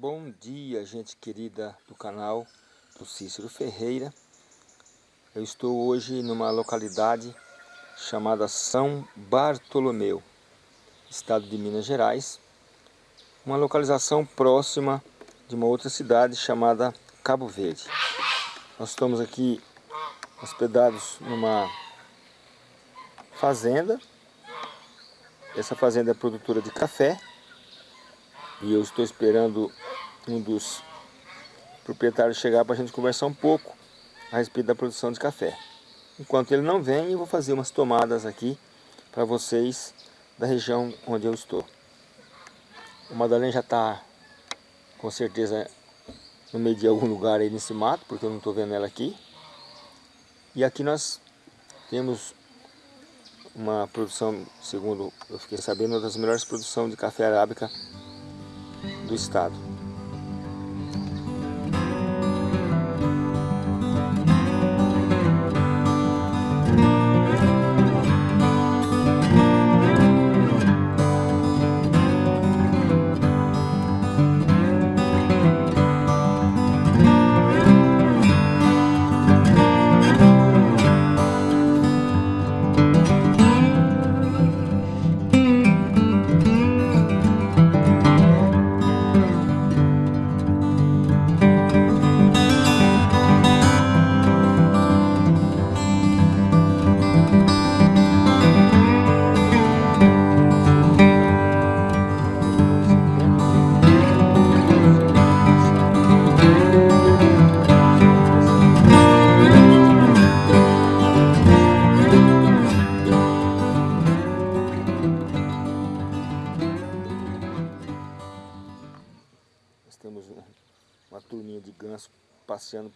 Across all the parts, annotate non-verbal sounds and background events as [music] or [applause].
Bom dia, gente querida do canal do Cícero Ferreira. Eu estou hoje numa localidade chamada São Bartolomeu, estado de Minas Gerais. Uma localização próxima de uma outra cidade chamada Cabo Verde. Nós estamos aqui hospedados numa fazenda. Essa fazenda é produtora de café. E eu estou esperando um dos proprietários chegar para a gente conversar um pouco a respeito da produção de café. Enquanto ele não vem, eu vou fazer umas tomadas aqui para vocês da região onde eu estou. O Madalena já está com certeza no meio de algum lugar aí nesse mato, porque eu não estou vendo ela aqui. E aqui nós temos uma produção, segundo eu fiquei sabendo, uma das melhores produções de café arábica do estado.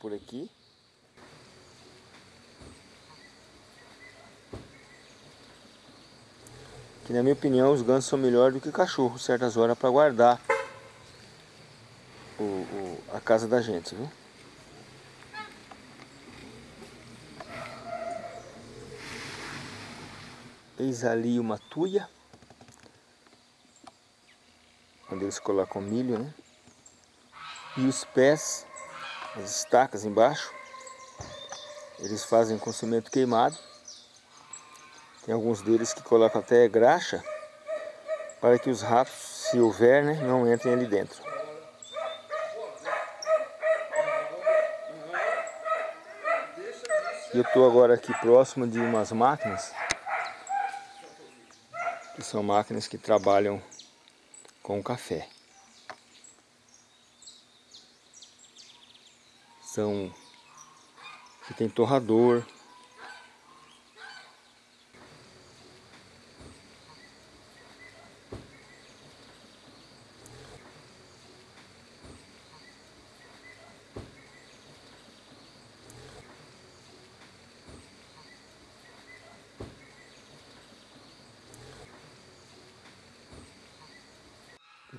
Por aqui. Que na minha opinião os gansos são melhores do que cachorro certas horas para guardar o, o, a casa da gente, viu? Eis ali uma tuia, onde eles colocam milho, né? E os pés, as estacas embaixo, eles fazem com cimento queimado. Tem alguns deles que colocam até graxa para que os ratos, se houver, né, não entrem ali dentro. Eu estou agora aqui próximo de umas máquinas, que são máquinas que trabalham com café. São que tem torrador.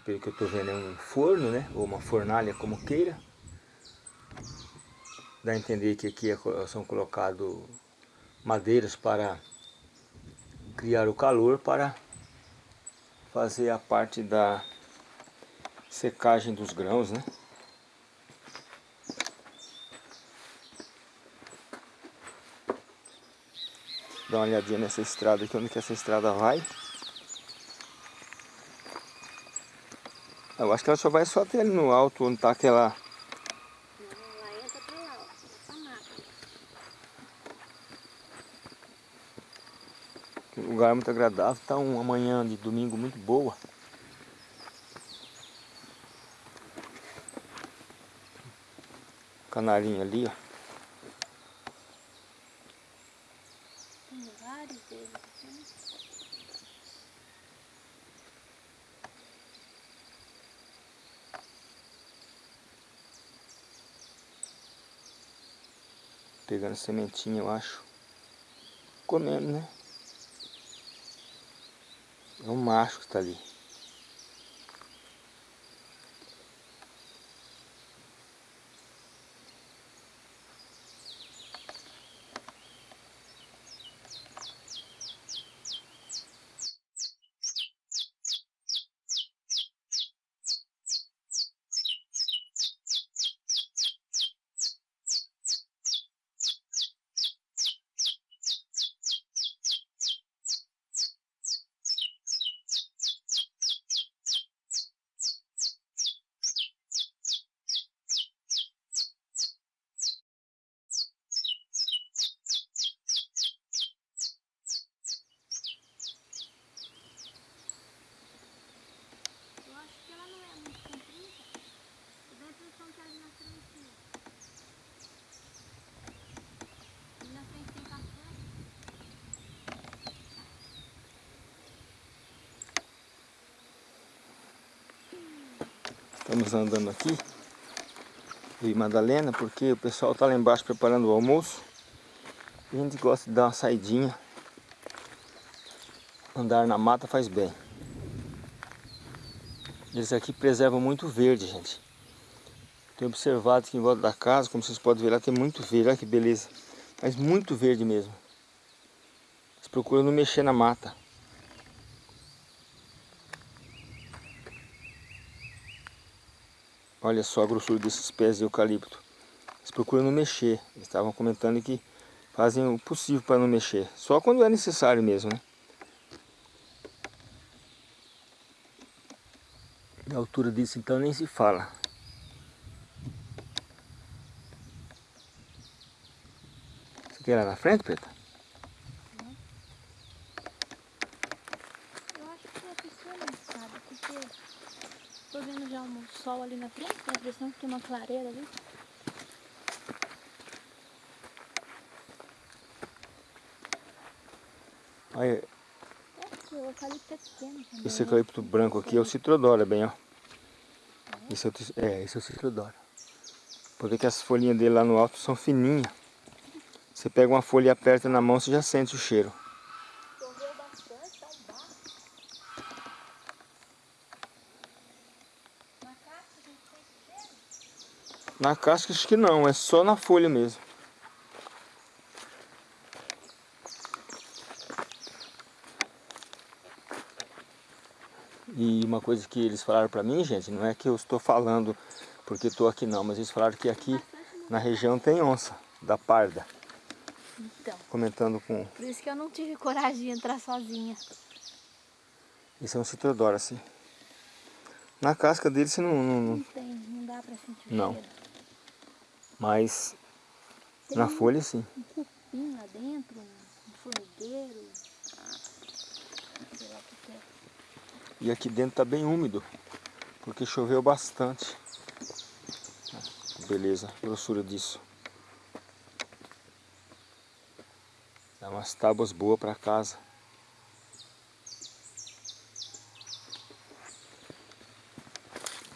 Pelo que eu estou vendo é um forno, né? Ou uma fornalha, como queira. Dá a entender que aqui é são colocados madeiras para criar o calor para fazer a parte da secagem dos grãos, né? Dá uma olhadinha nessa estrada aqui, onde que essa estrada vai. Eu acho que ela só vai só até ali no alto, onde está aquela Um lugar muito agradável, está uma manhã de domingo muito boa. Canarinho ali, ó. Tem vários deles aqui. Pegando sementinha, eu acho. Comendo, né? É um macho que está ali. Andando aqui. E Madalena, porque o pessoal está lá embaixo preparando o almoço. E a gente gosta de dar uma saidinha. Andar na mata faz bem. Eles aqui preservam muito verde, gente. Tenho observado aqui em volta da casa, como vocês podem ver lá, tem muito verde. Olha que beleza. Mas muito verde mesmo. Eles procuram não mexer na mata. Olha só a grossura desses pés de eucalipto. Eles procuram não mexer. Eles estavam comentando que fazem o possível para não mexer. Só quando é necessário mesmo, né? A altura disso então nem se fala. Você quer ir lá na frente, Preta? Eu acho que a pessoa não sabe, porque tô vendo já um sol ali na frente, tem a impressão que tem uma clareira ali. Olha, É, é também. esse né? eucalipto branco aqui é o citrodora, bem, ó. Esse é o, é, esse é o citrodora. Pode ver que as folhinhas dele lá no alto são fininhas. Você pega uma folha e aperta na mão, você já sente o cheiro. Choveu bastante, tá um barro. Na casa a gente tem cheiro. Na casca acho que não, é só na folha mesmo. E uma coisa que eles falaram pra mim, gente, não é que eu estou falando porque estou aqui não, mas eles falaram que aqui na região tem onça, da parda. Então, Comentando com... por isso que eu não tive coragem de entrar sozinha. Esse é um citrodora, assim. Na casca dele você não... não- não- Não tem, não dá pra sentir Não. cheiro. Mas Tem na folha sim. um cupim lá dentro, um formigueiro. Sei lá o que é. E aqui dentro tá bem úmido, porque choveu bastante. Beleza, grossura disso. Dá umas tábuas boas para casa.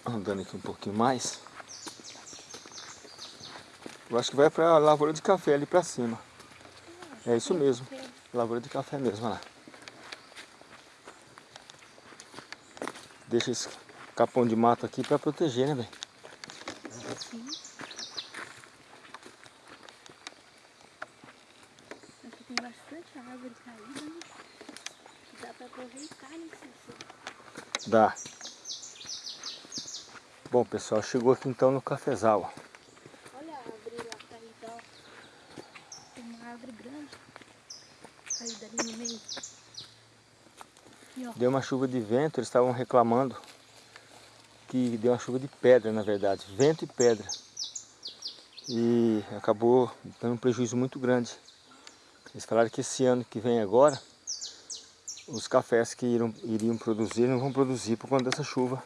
Andando aqui um pouquinho mais. Eu acho que vai para a lavoura de café ali para cima. É isso mesmo. Lavoura de café mesmo, olha lá. Deixa esse capão de mato aqui para proteger, né, velho? Sim. Aqui tem bastante árvore caída, né? Sol. Dá. Bom, pessoal, chegou aqui então no cafezal. ó. Olha a árvore lá caída, ó. Tem uma árvore grande caída ali no meio. E ó, Deu uma chuva de vento, eles estavam reclamando que deu uma chuva de pedra, na verdade, vento e pedra. E acabou dando um prejuízo muito grande. Eles falaram que esse ano que vem agora, os cafés que iriam, iriam produzir não vão produzir por conta dessa chuva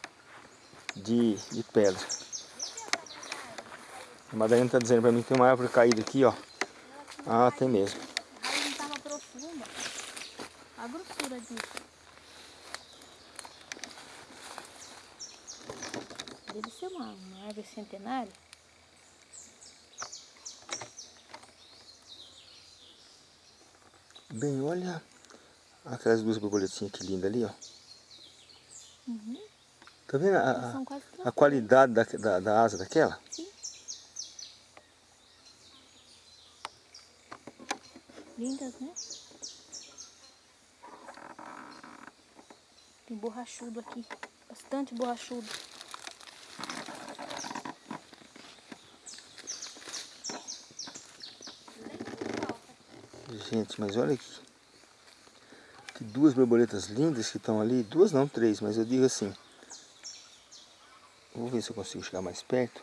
de, de pedra. A Madalena está dizendo para mim que tem uma árvore caída aqui, ó. Ah, tem mesmo. a raiz não estava profunda. A grossura disso. Deve ser uma, uma árvore centenária. Bem, olha aquelas duas borboletinhas que lindas ali, ó. Uhum. Tá vendo a, a- a qualidade da, da, da asa daquela? Sim. Lindas, né? Tem borrachudo aqui. Bastante borrachudo. Gente, mas olha aqui. Que duas borboletas lindas que estão ali. Duas não, três, mas eu digo assim. Vou ver se eu consigo chegar mais perto.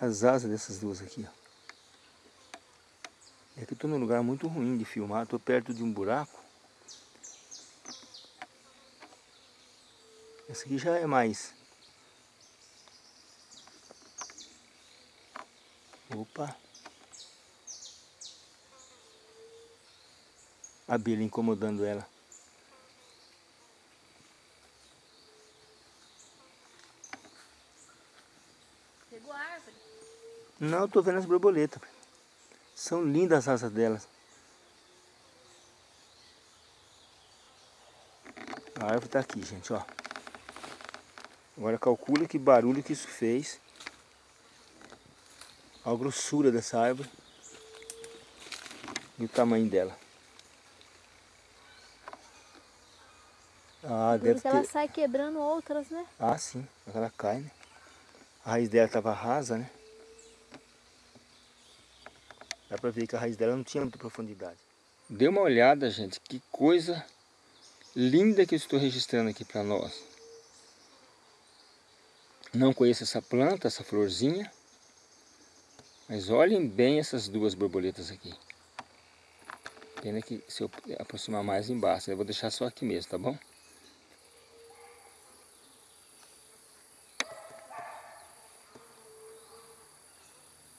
As asas dessas duas aqui, ó. É que eu tô num lugar muito ruim de filmar. Tô perto de um buraco. Essa aqui já é mais. Opa! Abelha incomodando ela. pegou a árvore? Não, eu tô vendo as borboletas. São lindas as asas delas. A árvore tá aqui, gente, ó. Agora calcula que barulho que isso fez. A grossura dessa árvore. E o tamanho dela. Ah, deve Porque ela ter... sai quebrando outras, né? Ah, sim. Ela cai, né? A raiz dela estava rasa, né? Dá pra ver que a raiz dela não tinha muita profundidade. Dê uma olhada, gente. Que coisa linda que eu estou registrando aqui para nós. Não conheço essa planta, essa florzinha. Mas olhem bem essas duas borboletas aqui. Pena que se eu aproximar mais embaixo, eu vou deixar só aqui mesmo, tá bom?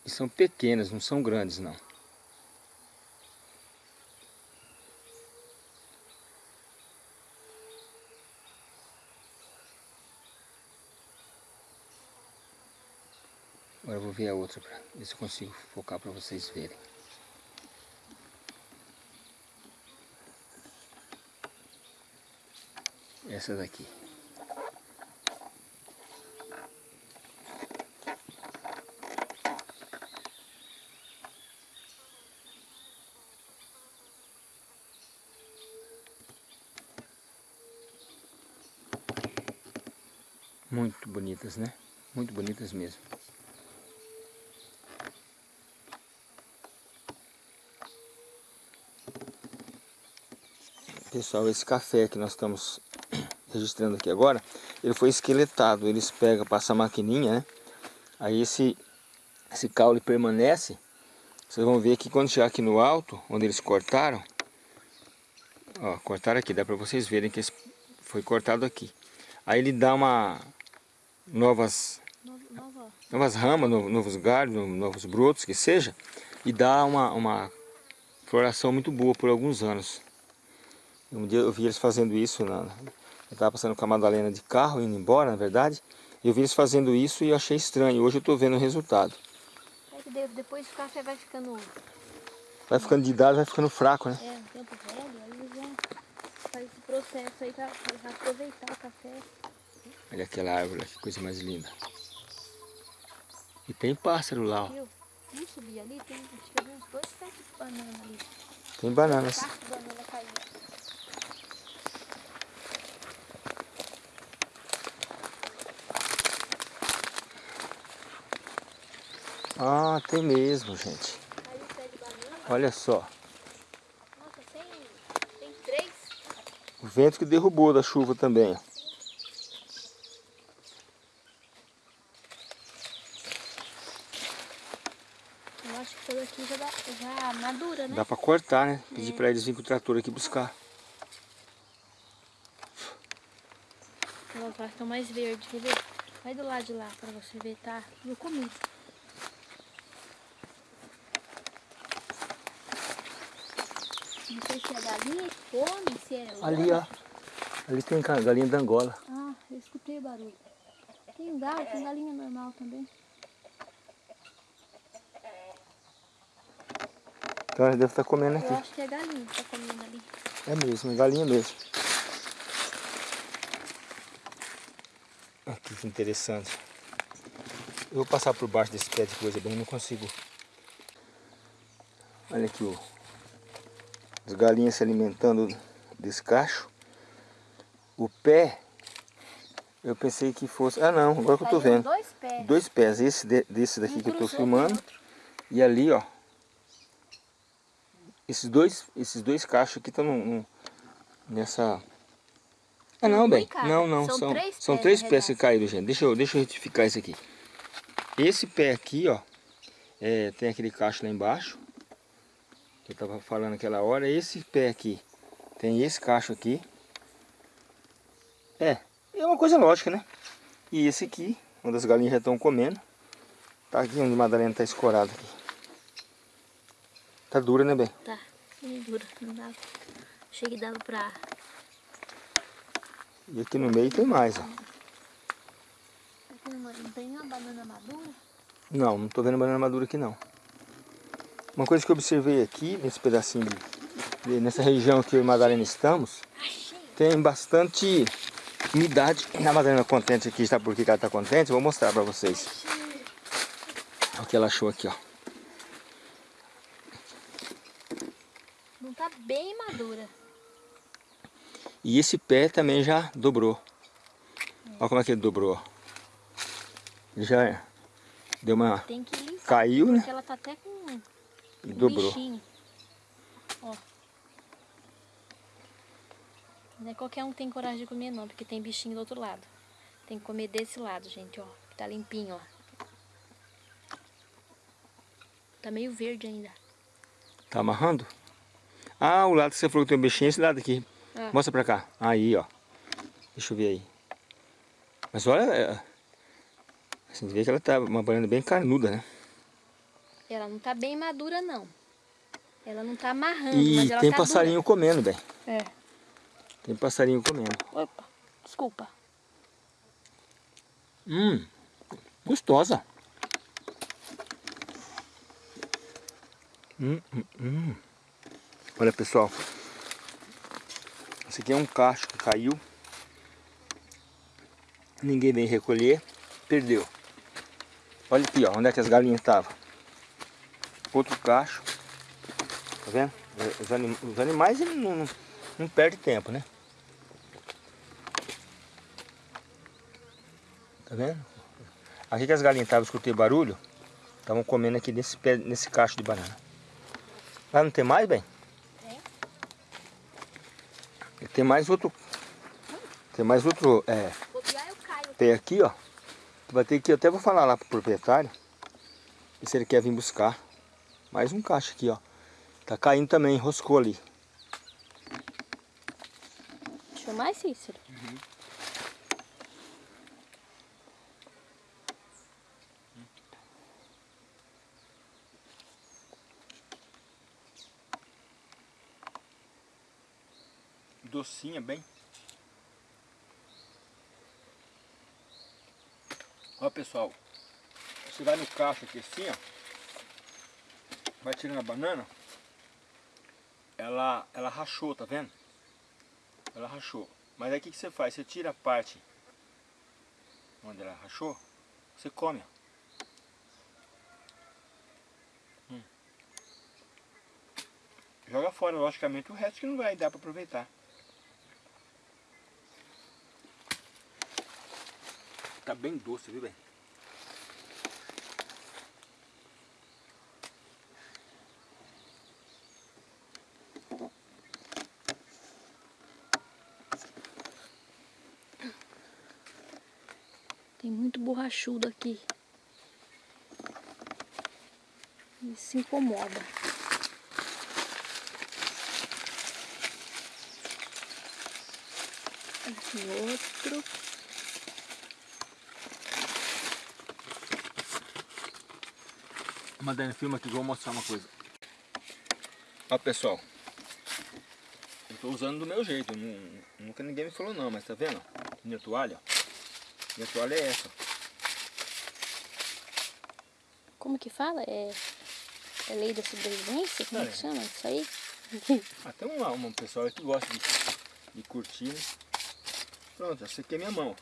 E são pequenas, não são grandes não. Agora eu vou ver a outra para ver se eu consigo focar para vocês verem. Essa daqui. Muito bonitas, né? Muito bonitas mesmo. Pessoal, esse café que nós estamos [clears throat] registrando aqui agora, ele foi esqueletado. Eles pegam, passam a maquininha, né? Aí esse, esse caule permanece. Vocês vão ver que quando chegar aqui no alto, onde eles cortaram, ó, cortaram aqui, dá para vocês verem que foi cortado aqui. Aí ele dá uma novas Nova. novas ramas, novos galhos, novos brotos, que seja, e dá uma, uma floração muito boa por alguns anos. Um dia eu vi eles fazendo isso, na, eu estava passando com a Madalena de carro, indo embora, na verdade, eu vi eles fazendo isso e achei estranho. Hoje eu estou vendo o resultado. É que depois o café vai ficando... Vai ficando de idade, vai ficando fraco, né? É, um tempo velho, aí eles vão fazer esse processo aí para aproveitar o café. Olha aquela árvore, que coisa mais linda. E tem pássaro lá, ó. Vamos subir ali, tem acho que uns dois pés de banana ali. Tem bananas. Banana. Ah, tem mesmo, gente. Olha só. Nossa, tem, tem três. O vento que derrubou da chuva também, ó. Eu acho que toda aqui já, dá, já madura, né? Dá pra cortar, né? Pedir pra eles virem com o trator aqui buscar. Elas lá estão mais verdes, quer ver? Vai do lado de lá pra você ver, tá? Eu comi. Não sei se é galinha que come, se é... Ali, ó. Ali tem galinha da Angola. Ah, eu escutei o barulho. Tem galo, tem galinha normal também. Então eles devem estar comendo Eu aqui. acho que é galinha que tá comendo ali. É mesmo, é galinha mesmo. Aqui que interessante. Eu vou passar por baixo desse pé de coisa bem, não consigo. Olha aqui o, as galinhas se alimentando desse cacho. O pé, eu pensei que fosse... Ah não, agora que eu tô vendo. dois pés. Dois pés, esse de- desse daqui que eu tô filmando. E ali, ó. Esses dois, esses dois cachos aqui estão nessa... Ah não, bem. Não, não. São São, três são três pés que caíram, gente. Deixa eu, deixa eu retificar isso aqui. Esse pé aqui, ó. é, tem aquele cacho lá embaixo. Que eu tava falando aquela hora. Esse pé aqui tem esse cacho aqui. É, é uma coisa lógica, né? E esse aqui, onde as galinhas já estão comendo. Tá aqui onde a Madalena tá escorada aqui. Tá dura, né, bem? Tá, bem dura. Não dava. Achei que dava pra... E aqui no meio tem mais, ó. Aqui não, não tem uma banana madura? Não, não tô vendo banana madura aqui não. Uma coisa que eu observei aqui, nesse pedacinho, de, nessa região que eu e Madalena estamos, tem bastante umidade. A Madalena contente aqui, sabe por que ela tá contente? Vou mostrar pra vocês. O que ela achou aqui, ó. Não tá E esse pé também já dobrou. Olha como é que ele dobrou. Já deu uma... Tem que limpar, Caiu, né? Ela tá até com E dobrou. bichinho. Ó. Não é qualquer um que tem coragem de comer não, porque tem bichinho do outro lado. Tem que comer desse lado, gente, ó. Que tá limpinho, ó. Tá meio verde ainda. Tá amarrando? Ah, o lado que você falou que tem um bichinho é esse lado aqui. Ah. Mostra pra cá. Aí, ó. Deixa eu ver aí. Mas olha... é, Você vê que ela tá uma banana bem carnuda, né? Ela não tá bem madura, não. Ela não tá amarrando, E mas ela tem tá passarinho comendo, bem. dura. É. Tem passarinho comendo. Opa, desculpa. Hum, gostosa. Hum, hum, hum. Olha pessoal, esse aqui é um cacho que caiu. Ninguém vem recolher, perdeu. Olha aqui, ó, onde é que as galinhas estavam. Outro cacho. Tá vendo? Os, anim- os animais não, não, não perdem tempo, né? Tá vendo? Aqui que as galinhas estavam, escutei barulho. Estavam comendo aqui nesse, nesse cacho de banana. Lá não tem mais, bem? Tem. E Tem mais outro. Tem mais outro é, pé aqui, ó. Vai ter que. Eu até vou falar lá pro proprietário. Se ele quer vir buscar. Mais um cacho aqui, ó. Tá caindo também, enroscou ali. Deixa eu mais, Cícero. Docinha, bem. Ó pessoal, você vai no cacho aqui assim, ó. Vai tirando a banana. Ela, ela rachou, tá vendo? Ela rachou. Mas aí o que, que você faz? Você tira a parte onde ela rachou, você come. ó. Hum. Joga fora, logicamente, o resto que não vai dar para aproveitar. Tá bem doce, viu, bem? Tem muito borrachudo aqui. Isso se incomoda. Aqui outro. Madalena, filma aqui, vou mostrar uma coisa. Ó pessoal, eu tô usando do meu jeito, nu- nunca ninguém me falou não, mas tá vendo? Minha toalha, ó. Minha toalha é essa. Como que fala? É, é lei da sobrevivência? Como é que É. chama isso aí? Ah, tem uma, uma pessoa que gosta de, de curtir, né? Pronto, essa aqui é minha mão.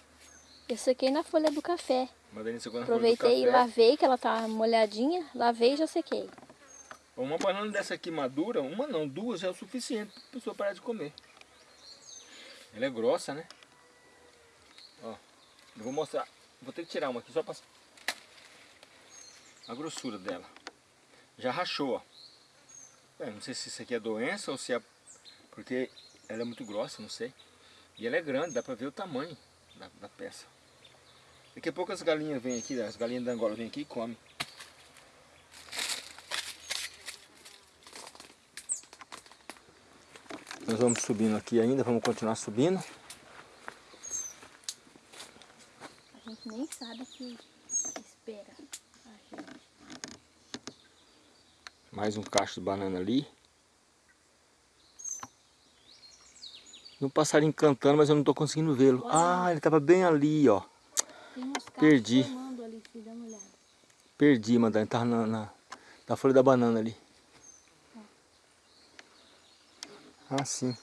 Eu sequei na folha do café. Madalena secou na folha do Aproveitei e lavei, que ela tá molhadinha. Lavei e já sequei. Uma banana dessa aqui madura, uma não, duas é o suficiente para a pessoa parar de comer. Ela é grossa, né? Ó, eu vou mostrar. Vou ter que tirar uma aqui só para a grossura dela. Já rachou, ó. É, não sei se isso aqui é doença ou se é porque ela é muito grossa, não sei. E ela é grande, dá para ver o tamanho da, da peça. Daqui a pouco as galinhas vêm aqui, as galinhas da Angola vêm aqui e comem. Nós vamos subindo aqui ainda, vamos continuar subindo. A gente nem sabe que espera a gente. Mais um cacho de banana ali. Um passarinho cantando, mas eu não estou conseguindo vê-lo. Ah, ele estava bem ali, ó. Perdi. ali, filho. Perdi, Madalena. Tava na, na, na folha da banana ali. Ah, sim.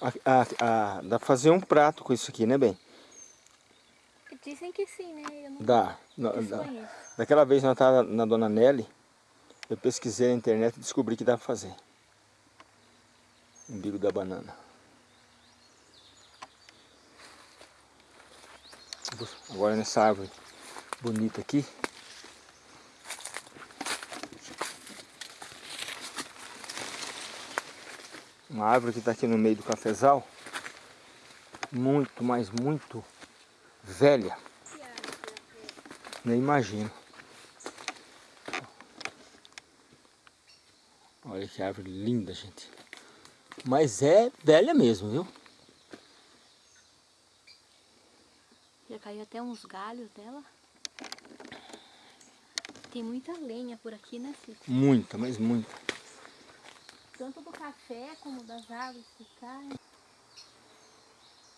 A, a, a, dá pra fazer um prato com isso aqui, né, bem? Dizem que sim, né? Eu não Dá. Desconheço. dá. Daquela vez nós tava na Dona Nelly, eu pesquisei na internet e descobri que dá pra fazer. Umbigo da banana. Agora nessa árvore bonita aqui. Uma árvore que está aqui no meio do cafezal. Muito, mas muito velha. Nem imagino. Olha que árvore linda, gente. Mas é velha mesmo, viu? Caiu até uns galhos dela. Tem muita lenha por aqui, né, Cico? Muita, mas muita. Tanto do café como das árvores que caem.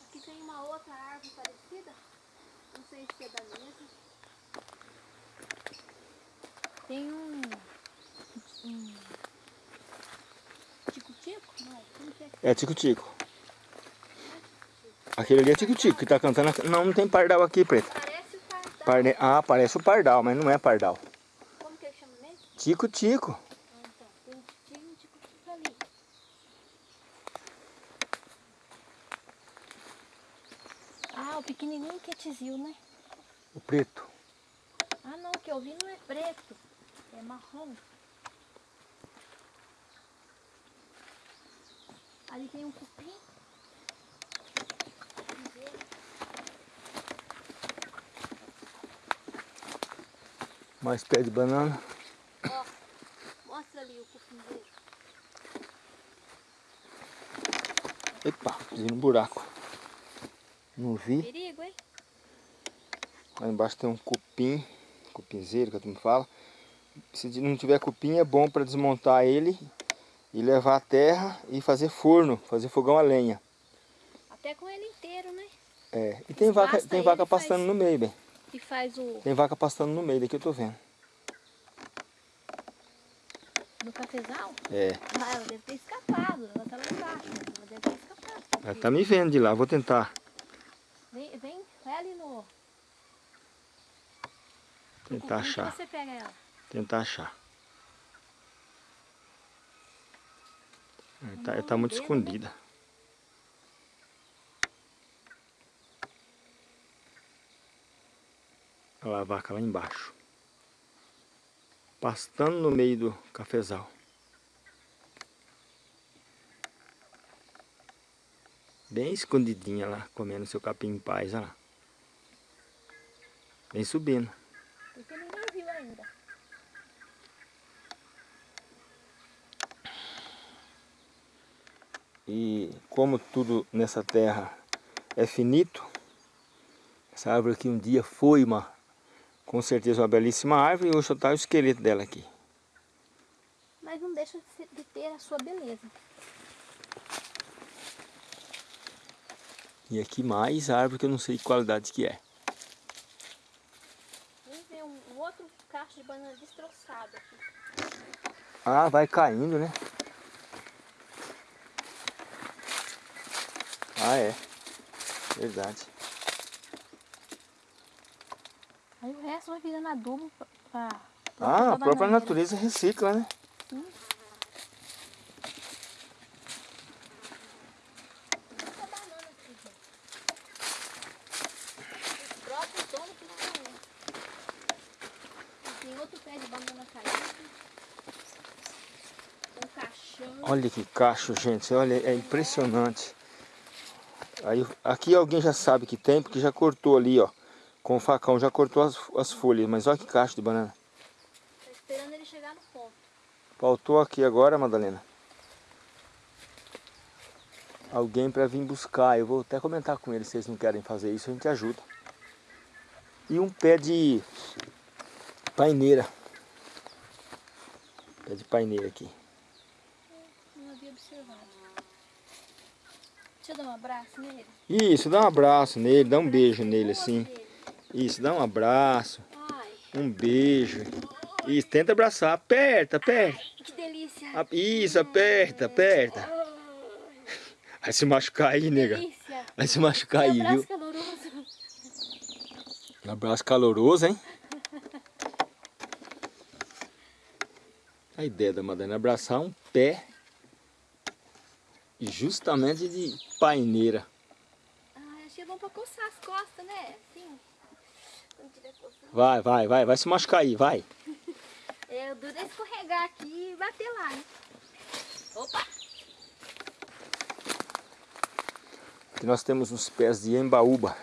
Aqui tem uma outra árvore parecida. Não sei se é da mesma. Tem um. um Tico-tico? Não, como que é? É tico-tico. Aquele ali é tico-tico que tá cantando. Não, não tem pardal aqui, preta. Parece o pardal. Parne... Ah, parece o pardal, mas não é pardal. Como que ele chama mesmo? Tico-tico. Ah, então. Tem um tinha um tico-tico ali. Ah, o pequenininho que é tizil, né? O preto. Ah, não, o que eu vi não é preto. É marrom. Ali tem um cupim. Mais pé de banana. Ó, mostra ali o. Epa, pisei no buraco. Não vi. Perigo, hein? Lá embaixo tem um cupim. Cupinzeiro que a turma fala. Se não tiver cupim é bom para desmontar ele e levar a terra e fazer forno, fazer fogão a lenha. Até com ele inteiro, né? É. E tem vaca, tem vaca e faz- no meio, bem. E faz o... Tem vaca pastando no meio, daqui eu tô vendo. No cafezal. É. Ah, ela deve ter escapado. Ela tá lá embaixo. mas Ela deve ter escapado. Ela porque- tá me vendo de lá, vou tentar. Vem, vem, vai ali no... Tentar que achar. você pega ela. Tentar achar. Ela tá, ela tá muito né? Olha lá a vaca lá embaixo. Pastando no meio do cafezal. Bem escondidinha lá, comendo seu capim em paz, olha lá. Vem subindo. Porque ninguém viu ainda. E como tudo nessa terra é finito, essa árvore aqui um dia foi uma, com certeza uma belíssima árvore e hoje só está o esqueleto dela aqui. Mas não deixa de de ter a sua beleza. E aqui mais árvore que eu não sei que qualidade que é. Um, um outro cacho de banana destroçado aqui. Ah, vai caindo, né? Ah, é. Verdade. Aí o resto vai virando adubo pra Ah, a própria natureza recicla, né? Olha que cacho, gente. Olha, é impressionante. Aí, aqui alguém já sabe que tem, porque já cortou ali, ó. Com o facão, já cortou as, as folhas. Mas olha que cacho de banana. Tá esperando ele chegar no ponto. Faltou aqui agora, Madalena. Alguém para vir buscar. Eu vou até comentar com eles se eles não querem fazer isso, a gente ajuda. E um pé de paineira. Pé de paineira aqui. Não havia observado. Deixa eu dar um abraço nele. Isso, dá um abraço nele, dá um beijo nele assim. Isso, dá um abraço. Um beijo. Isso, tenta abraçar. Aperta, aperta. Que delícia. Isso, aperta, aperta. Vai se machucar aí, nega. Delícia. Vai se machucar aí, Um abraço viu? caloroso. Um abraço caloroso, hein? A ideia da Madalena é abraçar um pé justamente de paineira. Ah, achei bom pra coçar as costas, né? Assim. Vai, vai, vai, vai se machucar aí, vai. [laughs] É, o duro é escorregar aqui e bater lá, né? Opa! Aqui nós temos uns pés de embaúba.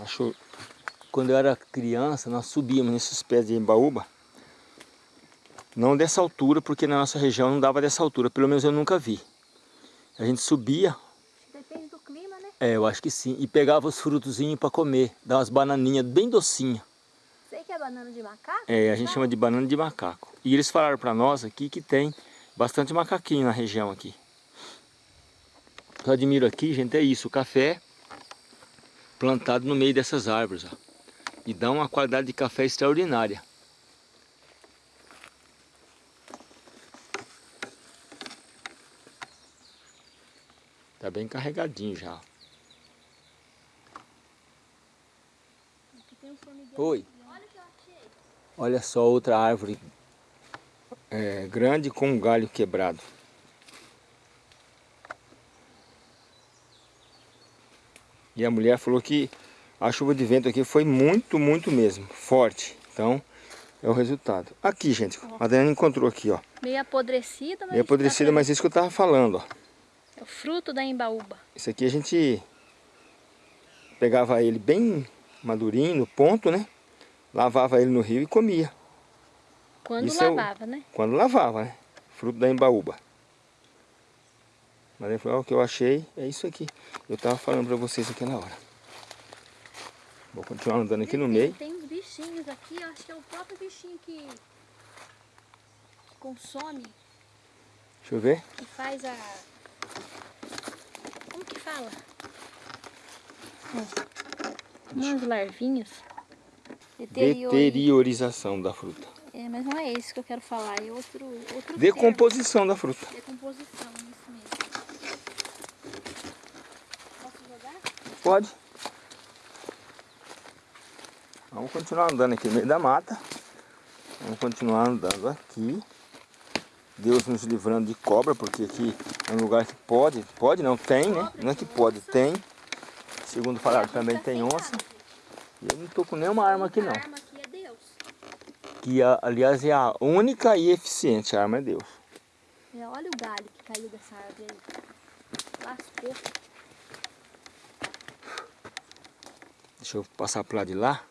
Acho quando eu era criança, nós subíamos nesses pés de embaúba. Não dessa altura, porque na nossa região não dava dessa altura, pelo menos eu nunca vi. A gente subia, Depende do clima, né? É, eu acho que sim, e pegava os frutozinhos para comer, dava umas bananinhas bem docinhas. Sei que é banana de macaco? É, a gente chama de banana de macaco. E eles falaram para nós aqui que tem bastante macaquinho na região aqui. Eu admiro aqui, gente, é isso, o café plantado no meio dessas árvores, ó. E dá uma qualidade de café extraordinária. Tá bem carregadinho já. Aqui tem um formigueiro. Oi. Olha só outra árvore é, grande com um galho quebrado. E a mulher falou que a chuva de vento aqui foi muito, muito mesmo, forte. Então, é o resultado. Aqui, gente, a Daniela encontrou aqui, ó. Meio apodrecida, mas... Meio apodrecida, mas isso que eu tava falando, ó. É o fruto da embaúba. Esse aqui a gente pegava ele bem madurinho, no ponto, né? Lavava ele no rio e comia. Quando Isso é o- lavava, né? Quando lavava, né? Fruto da embaúba. Mas ele falou, "Ó, o que eu achei é isso aqui. Eu tava falando pra vocês aquela hora. Vou continuar andando aqui no Tem- meio. Tem uns bichinhos aqui, eu acho que é o próprio bichinho que, que consome, Deixa eu ver. que faz a... Como que fala? Ó, umas larvinhas. Deteriorização da fruta. É, mas não é esse que eu quero falar, é outro, outro Decomposição da fruta. termo. Decomposição, isso mesmo. Posso jogar? Pode. Vamos continuar andando aqui no meio da mata. Vamos continuar andando aqui. Deus nos livrando de cobra, porque aqui é um lugar que pode, pode não, tem, né? Não é que pode, tem. Segundo falaram, também tem onça. E eu não tô com nenhuma arma aqui não. A arma aqui é Deus. Que a- aliás é a única e eficiente arma é Deus. É, olha o galho que caiu dessa árvore aí. Lascou. Deixa eu passar pro lado de lá.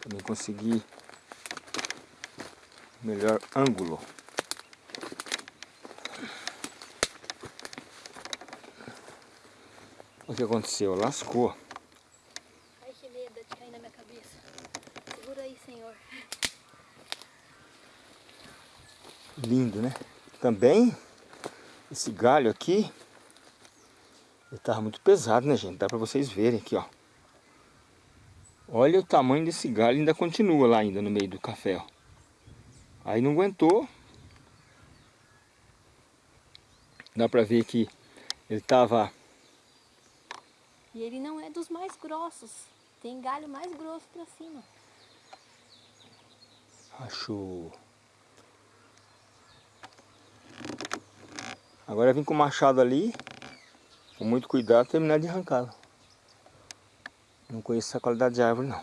Pra mim conseguir melhor ângulo. O que aconteceu? Lascou. Ai, que medo de cair na minha cabeça. Segura aí, Senhor. Lindo, né? Também, esse galho aqui, ele tava muito pesado, né, gente? Dá pra vocês verem aqui, ó. Olha o tamanho desse galho, ainda continua lá ainda no meio do café, ó. Aí não aguentou. Dá pra ver que ele tava... E ele não é dos mais grossos. Tem galho mais grosso pra cima. Acho... Agora eu vim com o machado ali, com muito cuidado, terminar de arrancá-lo. Não conheço essa qualidade de árvore não.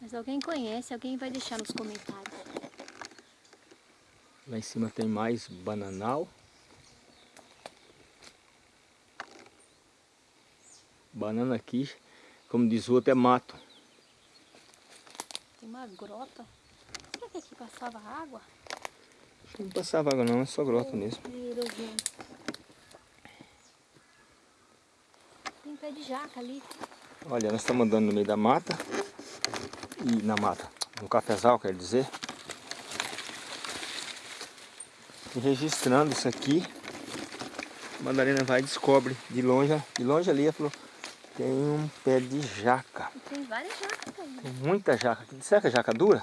Mas alguém conhece, alguém vai deixar nos comentários. Lá em cima tem mais bananal. Banana aqui, como diz o outro, é mato. Tem uma grota. Será que aqui passava água? Acho que Não passava água não, é só grota mesmo. Tem pé de jaca ali. Olha, nós estamos andando no meio da mata. E na mata, no cafezal, quer dizer. E registrando isso aqui. A Madalena vai e descobre de longe, de longe ali, ela falou, tem um pé de jaca. Tem várias jacas aí. Tem muita jaca. Será que é jaca dura?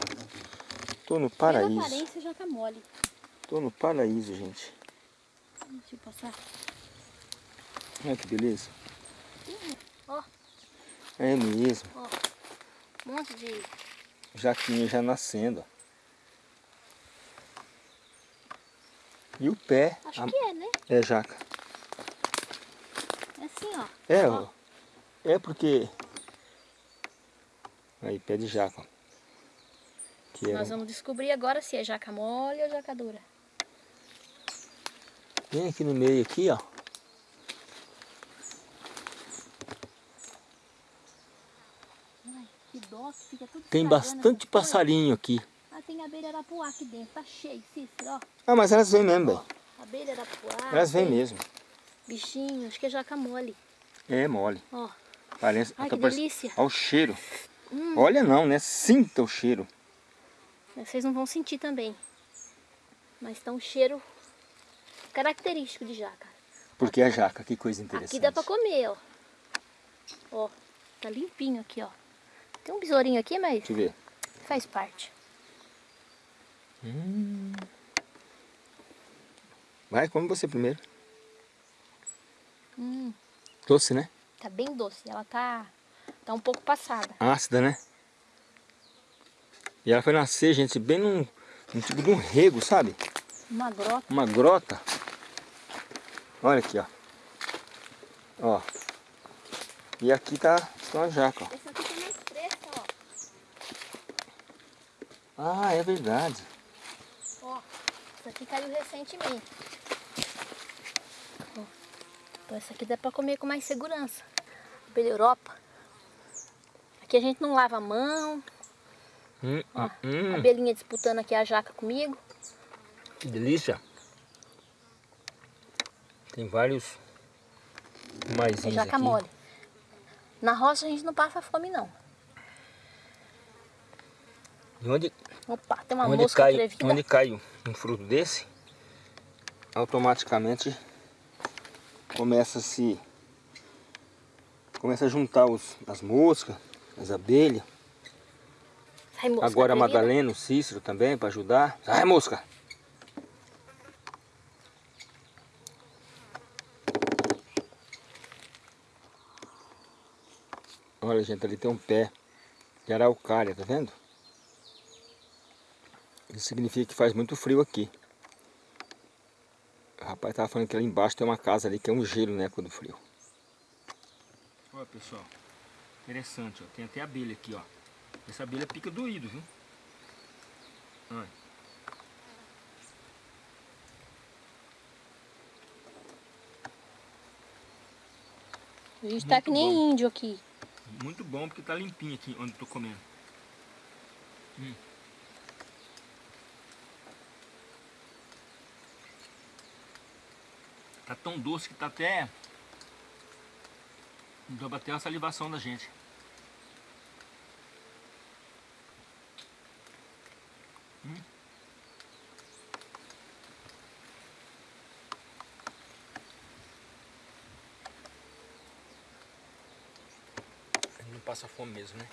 Tô no paraíso. Pela aparência, jaca mole. Tô no paraíso, gente. Deixa eu passar. Olha que beleza. Ó, É mesmo. ó. Um monte de... Jaquinha já nascendo. E o pé Acho a- que é, né? é jaca. É assim, ó. É, Ó. ó. É porque... Aí, pé de jaca. ó. Que era... Nós vamos descobrir agora se é jaca mole ou jaca dura. Vem aqui no meio aqui, ó. Ai, que dó, que fica tudo Tem bastante passarinho aqui. Ah, tem abelha arapuá aqui dentro. Tá cheio, Cícero, ó. Ah, mas elas vêm mesmo, Ó, velho. abelha arapuá. Elas vêm mesmo. Bichinho, acho que é jaca mole. É mole. Ó, Parece... Ai, que parece- delícia. Olha o cheiro. Hum. Olha não, né? Sinta o cheiro. vocês não vão sentir também. Mas tá um cheiro característico de jaca. Porque a jaca, que coisa interessante. Aqui dá pra comer, ó. Ó, tá limpinho aqui, ó. Tem um besourinho aqui, mas Deixa eu ver. faz parte. Vai, come você primeiro. Hum, Doce, né? Tá bem doce. Ela tá, tá um pouco passada. Ácida, né? E ela foi nascer, gente, bem num, num tipo de um rego, sabe? Uma grota. Uma grota. Olha aqui, ó. Ó. E aqui tá, uma jaca, ó. Essa aqui tá mais fresca, ó. Ah, é verdade. Ó, essa aqui caiu recentemente. Ó, Então essa aqui dá pra comer com mais segurança. Pela Europa. Aqui a gente não lava a mão. Hum, Ó, hum, A abelhinha disputando aqui a jaca comigo. que delícia. Tem vários É maisinhos jaca aqui. mole. Na roça a gente não passa fome não. E onde, Opa, tem uma onde, mosca cai, atrevida. onde cai um fruto desse, automaticamente começa a se começa a juntar os, as moscas, as abelhas. Sai, mosca Agora a. Madalena, o Cícero também para ajudar. Sai mosca! Olha gente, ali tem um pé de araucária, tá vendo? Isso significa que faz muito frio aqui. O rapaz tava falando que ali embaixo tem uma casa ali que é um gelo, né, quando frio. Olha pessoal, interessante, ó. tem até abelha aqui, ó. Essa abelha pica doído, viu? Olha. A gente tá Muito que nem bom. índio aqui. Muito bom porque tá limpinho aqui onde eu tô comendo. Hum. Tá tão doce que tá até... Dá pra ter uma salivação da gente. Hum. Não passa fome mesmo, né?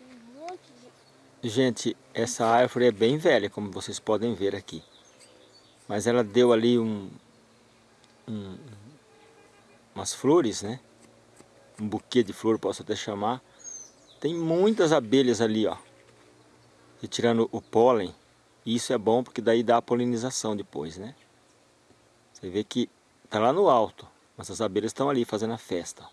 Um monte de... Gente, essa árvore é bem velha, como vocês podem ver aqui. Mas ela deu ali um, um- umas flores, né? Um buquê de flor, posso até chamar. Tem muitas abelhas ali, ó. Retirando o pólen. E isso é bom porque daí dá a polinização depois, né? Você vê que tá lá no alto, mas as abelhas estão ali fazendo a festa.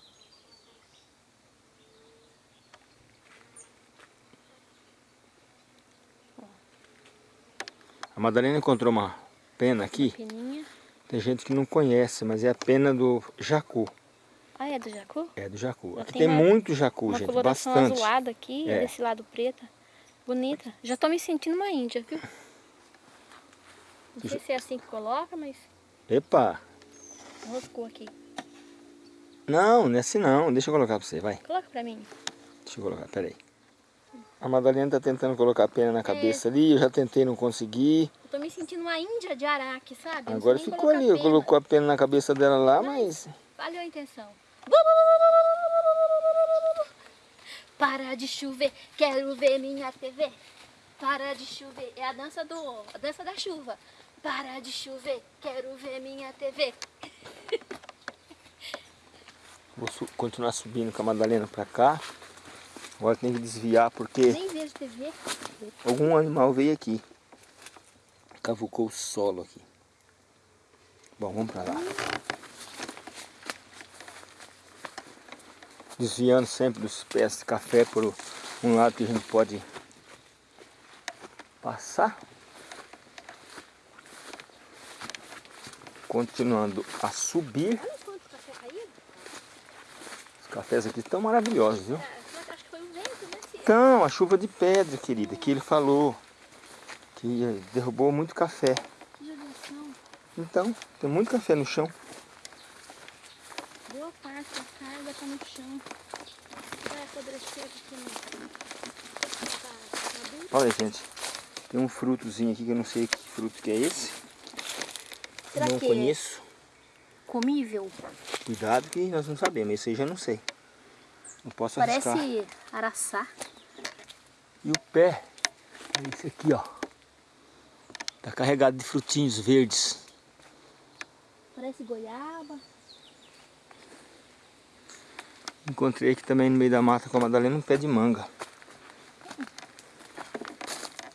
A Madalena encontrou uma pena aqui. Tem gente que não conhece, mas é a pena do jacu. Ah, é do jacu? É do jacu. Já Aqui tem uma- muito jacu, gente, bastante. azulada aqui, É. desse lado preta. Bonita. Já tô me sentindo uma índia, viu? Não sei se é assim que coloca, mas Epa! roscou aqui. Não, não é assim não. Deixa eu colocar pra você, vai. Coloca pra mim. Deixa eu colocar, peraí. A Madalena tá tentando colocar a pena na cabeça é. ali, eu já tentei, não consegui. Tô me sentindo uma índia de araque, sabe? Agora ficou ali, colocou a pena na cabeça dela lá, mas... Valeu a intenção. Para de chover, quero ver minha TV. Para de chover, é a dança do, a dança da chuva. Para de chover, quero ver minha TV. Vou su continuar subindo com a Madalena pra cá. Agora tem que desviar porque... Nem vejo TV. Algum animal veio aqui. Cavucou o solo aqui. Bom, vamos pra lá. Desviando sempre dos pés de café por um lado que a gente pode passar. Continuando a subir. Os cafés aqui estão maravilhosos, viu? Então, a chuva de pedra, querida, que ele falou. Que derrubou muito café. Então, tem muito café no chão. Boa parte da carga está no chão. Vai apodrecer aqui no... Olha, gente. Tem um frutozinho aqui que eu não sei que fruto que é esse. Será não que conheço. É comível? Cuidado que nós não sabemos. Esse aí já não sei. Não posso Parece arriscar. araçá. E o pé é esse aqui, ó. Tá carregado de frutinhos verdes. Parece goiaba. Encontrei aqui também no meio da mata com a Madalena um pé de manga.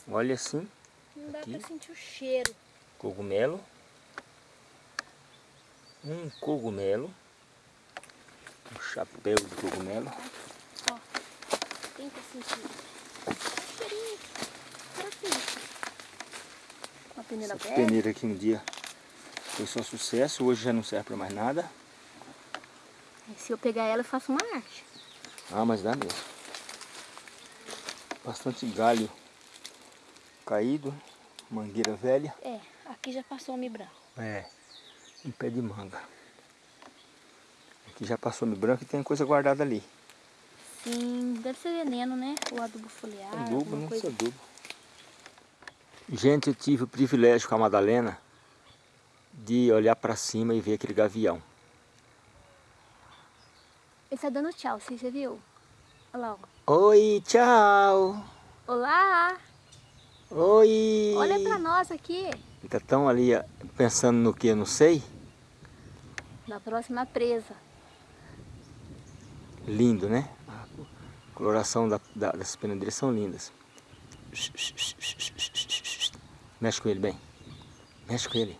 Olha assim. Não dá aqui. pra sentir o cheiro. Cogumelo. Um cogumelo. Um chapéu de cogumelo. Ó, tenta sentir. Cheirinho. Parece Uma peneira Essa peneira aqui um dia foi só sucesso, hoje já não serve para mais nada. Se eu pegar ela, eu faço uma arte. Ah, mas dá mesmo. Bastante galho caído, mangueira velha. É, aqui já passou homem branco. É, um pé de manga. Aqui já passou homem branco e tem coisa guardada ali. Sim, deve ser veneno, né? O adubo foliar. Adubo, não coisa... adubo. Gente, eu tive o privilégio com a Madalena de olhar para cima e ver aquele gavião. Ele está dando tchau, você viu? Olha lá. Oi, tchau. Olá. Oi! Olha pra nós aqui. Tá tão ali pensando no que eu não sei? Na próxima presa. Lindo, né? A coloração da, da, dessas penadeiras são lindas. Mexe com ele bem. Mexe com ele.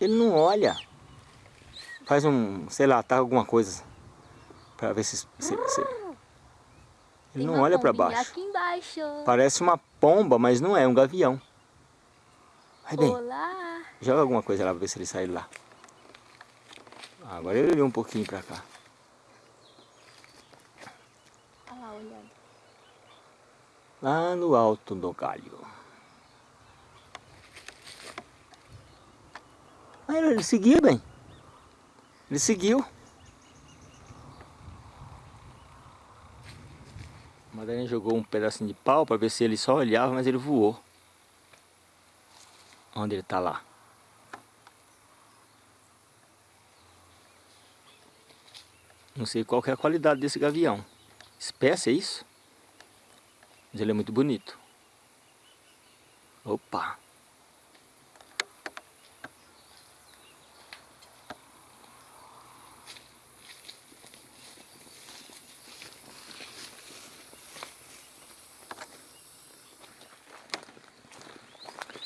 Ele não olha. Faz um, sei lá, tá alguma coisa. Pra ver se... se, se ele não olha para baixo. aqui embaixo. Parece uma pomba, mas não é, um gavião. Vai bem. Olá. Joga alguma coisa lá para ver se ele sai lá. Agora ele veio um pouquinho para cá. Olha lá, olhando. Lá no alto do galho. Ah, ele seguiu bem. Ele seguiu. Madalena jogou um pedacinho de pau para ver se ele só olhava, mas ele voou. Onde ele está lá. Não sei qual é a qualidade desse gavião. Espécie é isso? Mas ele é muito bonito. Opa!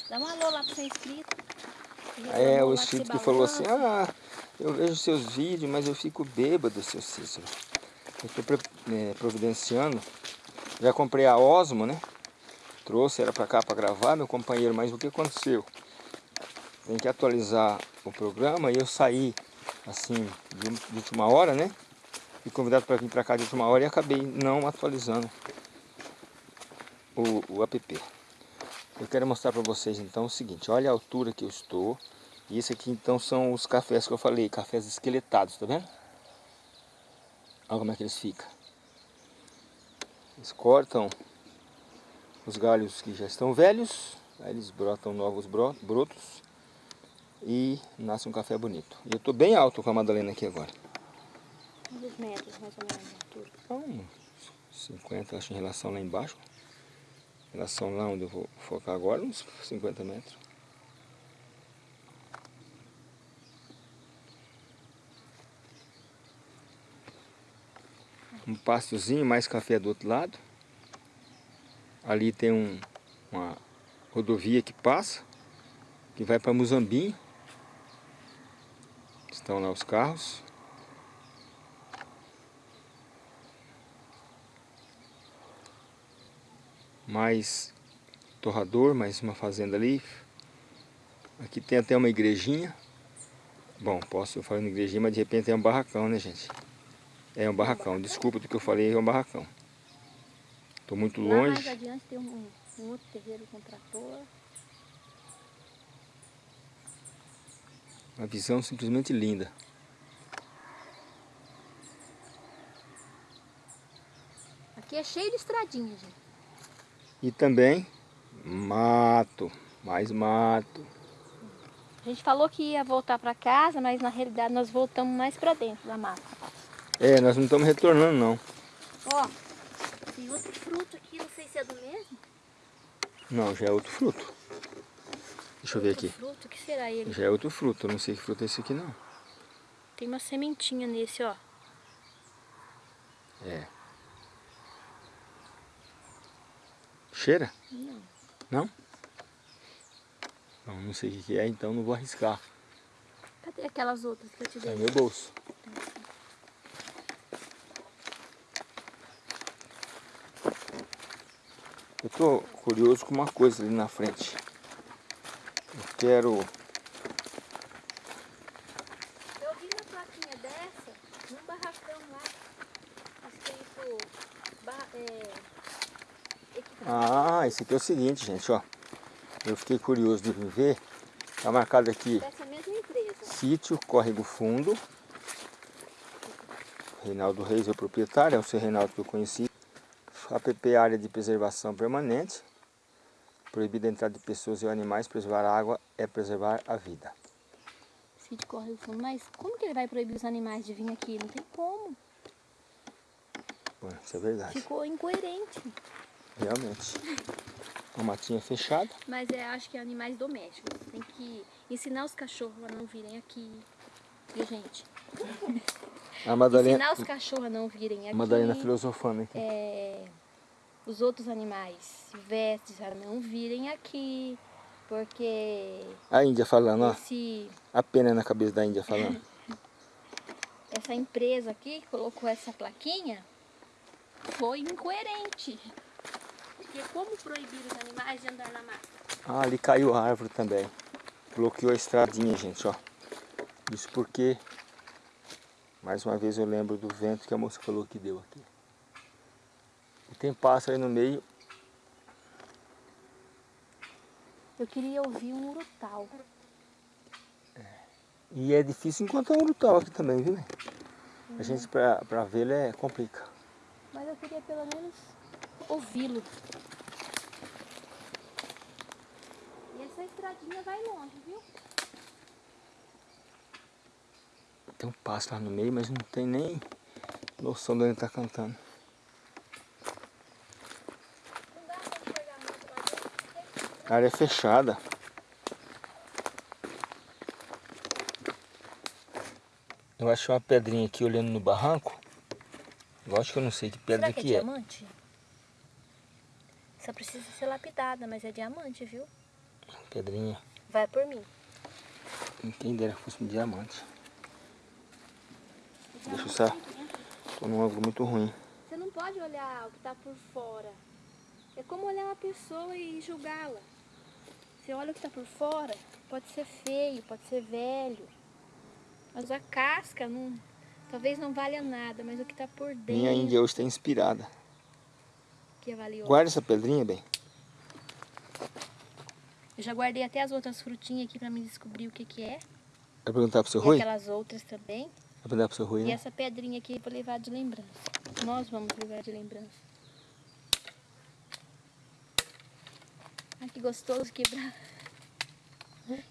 Dá um alô lá para ser inscrito. É, o inscrito que falou assim, ah, eu vejo seus vídeos, mas eu fico bêbado, seu Cícero. Eu estou é, providenciando. Já comprei a Osmo, né? Trouxe ela para cá para gravar, meu companheiro, mas o que aconteceu? Tem que atualizar o programa e eu saí, assim, de, de última hora, né? Fui convidado para vir para cá de última hora e acabei não atualizando o, o app. Eu quero mostrar para vocês então o seguinte, olha a altura que eu estou. E esse aqui então são os cafés que eu falei, cafés esqueletados, tá vendo? Olha como é que eles ficam. Eles cortam os galhos que já estão velhos, aí eles brotam novos brotos e nasce um café bonito. E eu estou bem alto com a Madalena aqui agora. Quantos metros mais ou menos de altura? Então, 50 acho em relação lá embaixo. Em relação lá onde eu vou focar agora, uns 50 metros. Um pastozinho, mais café do outro lado. Ali tem um, uma rodovia que passa, que vai para Muzambinho. Estão lá os carros. Mais torrador, mais uma fazenda ali. Aqui tem até uma igrejinha. Bom, posso falar uma igrejinha, mas de repente é um barracão, né, gente? É um barracão. Desculpa do que eu falei, é um barracão. Estou muito Lá longe. mais adiante tem um, um outro terreiro com trator. Uma visão simplesmente linda. Aqui é cheio de estradinha, gente. E também mato, mais mato. A gente falou que ia voltar para casa, mas na realidade nós voltamos mais para dentro da mata. É, nós não estamos retornando não. Ó, tem outro fruto aqui, não sei se é do mesmo. Não, já é outro fruto. Deixa eu ver Outro aqui. fruto, o que será ele? Já é outro fruto, eu não sei que fruto é esse aqui não. Tem uma sementinha nesse, ó. É. Cheira? Não. Não? Não, não sei o que é, então não vou arriscar. Cadê aquelas outras que eu te Tá dei? no meu bolso. Eu tô curioso com uma coisa ali na frente. Eu quero... Eu vi uma plaquinha dessa num barracão lá. Escrito. É, equipamento. Ah, esse aqui é o seguinte, gente, ó. Eu fiquei curioso de ver. Tá marcado aqui, dessa mesma empresa. sítio Córrego Fundo. Reinaldo Reis é o proprietário, é o seu Reinaldo que eu conheci. APP Área de Preservação Permanente. Proibida a entrada de pessoas e animais, preservar a água é preservar a vida. Sítio corre o fundo. Mas como que ele vai proibir os animais de vir aqui? Não tem como. Bom, isso é verdade, Ficou incoerente. realmente. Uma matinha fechada. Mas é, acho que é animais domésticos. Tem que ensinar os cachorros a não virem aqui. Viu, gente? A Madalena, Ensinar os cachorros a não virem aqui. a Madalena filosofando aqui. é, os outros animais silvestres a não virem aqui. Porque A Índia falando, ó. esse, A pena na cabeça da Índia falando. [laughs] essa empresa aqui que colocou essa plaquinha foi incoerente. Porque como proibir os animais de andar na mata? Ah, ali caiu a árvore também. Bloqueou a estradinha, gente, ó. Isso porque, mais uma vez eu lembro do vento que a moça falou que deu aqui. Tem pássaro aí no meio. Eu queria ouvir um urutau. E é difícil encontrar um urutau aqui também, viu? né? A gente, pra, pra vê-lo, é complica. Mas eu queria pelo menos ouvi-lo. E essa estradinha vai longe, viu? Tem um pássaro lá no meio, mas não tem nem noção de onde ele tá cantando. Não dá pra enxergar muito lá dentro. A área é fechada. Eu achei uma pedrinha aqui olhando no barranco. Lógico que eu não sei que pedra Será que é que é. diamante? Só precisa ser lapidada, mas é diamante, viu? Pedrinha. Vai por mim. Quem dera que fosse um diamante. Deixa eu só. Tô num ângulo muito ruim. Você não pode olhar o que está por fora. É como olhar uma pessoa e julgá-la. Você olha o que está por fora, pode ser feio, pode ser velho. Mas a casca não, talvez não valha nada, mas o que está por dentro Minha Índia hoje está inspirada. que é valioso. Guarda essa pedrinha bem. Eu já guardei até as outras frutinhas aqui para me descobrir o que que é. Vai perguntar pro seu E Rui? aquelas outras também. Vai perguntar pro seu Rui, E né? essa pedrinha aqui eu vou levar de lembrança. Nós vamos levar de lembrança. Que gostoso quebrar.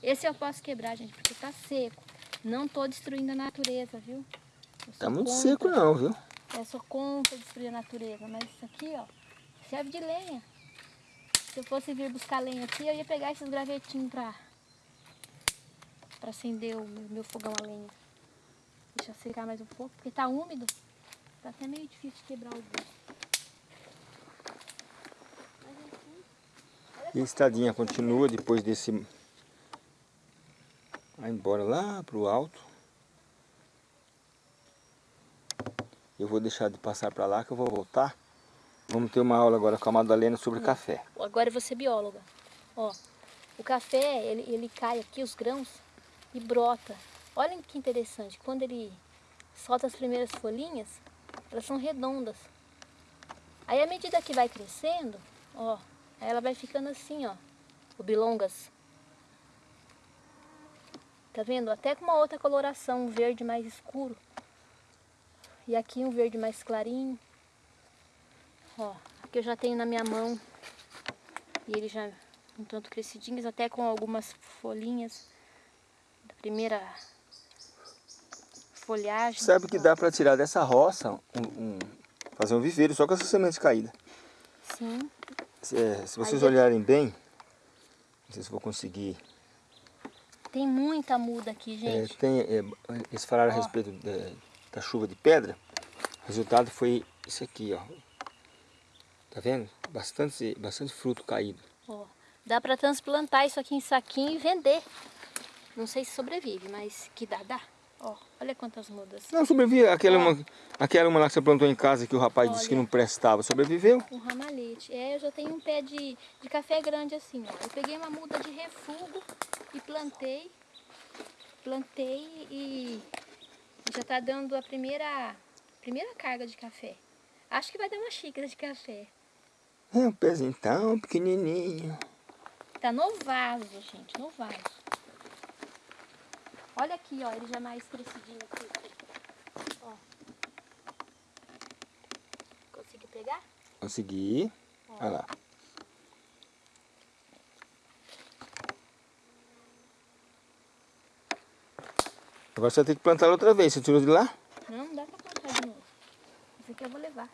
Esse eu posso quebrar, gente, porque tá seco. Não tô destruindo a natureza, viu? Tá muito contra. seco não, viu? Eu sou contra destruir a natureza, mas isso aqui, ó, serve de lenha. Se eu fosse vir buscar lenha aqui, eu ia pegar esses gravetinhos pra, pra acender o meu, fogão a lenha. Deixa secar mais um pouco, porque tá úmido. Tá até meio difícil de quebrar o gosto. E a estradinha continua depois desse... Vai embora lá pro alto. Eu vou deixar de passar para lá que eu vou voltar. Vamos ter uma aula agora com a Madalena sobre hum. café. Agora vou ser bióloga. Ó, o café, ele, ele cai aqui, os grãos, e brota. Olha que interessante, quando ele solta as primeiras folhinhas, elas são redondas. Aí à medida que vai crescendo, ó, Aí ela vai ficando assim, ó, o bilongas. Tá vendo? Até com uma outra coloração, um verde mais escuro. E aqui um verde mais clarinho. Ó, aqui eu já tenho na minha mão. E ele já um tanto crescidinhos, até com algumas folhinhas da primeira folhagem. Sabe que dá para tirar dessa roça, um, um, fazer um viveiro só com essas sementes caídas. Sim. É, se vocês Aí olharem bem, não sei se vou conseguir. Tem muita muda aqui, é, gente. É, tem, é, eles falaram ó. a respeito da, da chuva de pedra. O resultado foi isso aqui, ó. Tá vendo? Bastante, bastante fruto caído. Ó, dá para transplantar isso aqui em saquinho e vender. Não sei se sobrevive, mas que dá, dá. Ó, olha quantas mudas. Não, sobreviveu. Aquela, uma, aquela uma lá que você plantou em casa que o rapaz olha, disse que não prestava, sobreviveu? Um ramalhete. É, eu já tenho um pé de, de café grande assim, ó. Eu peguei uma muda de refugo e plantei. Plantei e já tá dando a primeira, primeira carga de café. Acho que vai dar uma xícara de café. É um pezinho tão pequenininho. Tá no vaso, gente, no vaso. Olha aqui, ó, ele já é mais crescidinho aqui. Ó. Consegui pegar? Consegui. Ó. Olha lá. Agora você vai ter que plantar outra vez. Você tirou de lá? Não, não dá pra plantar de novo. Esse aqui eu vou levar.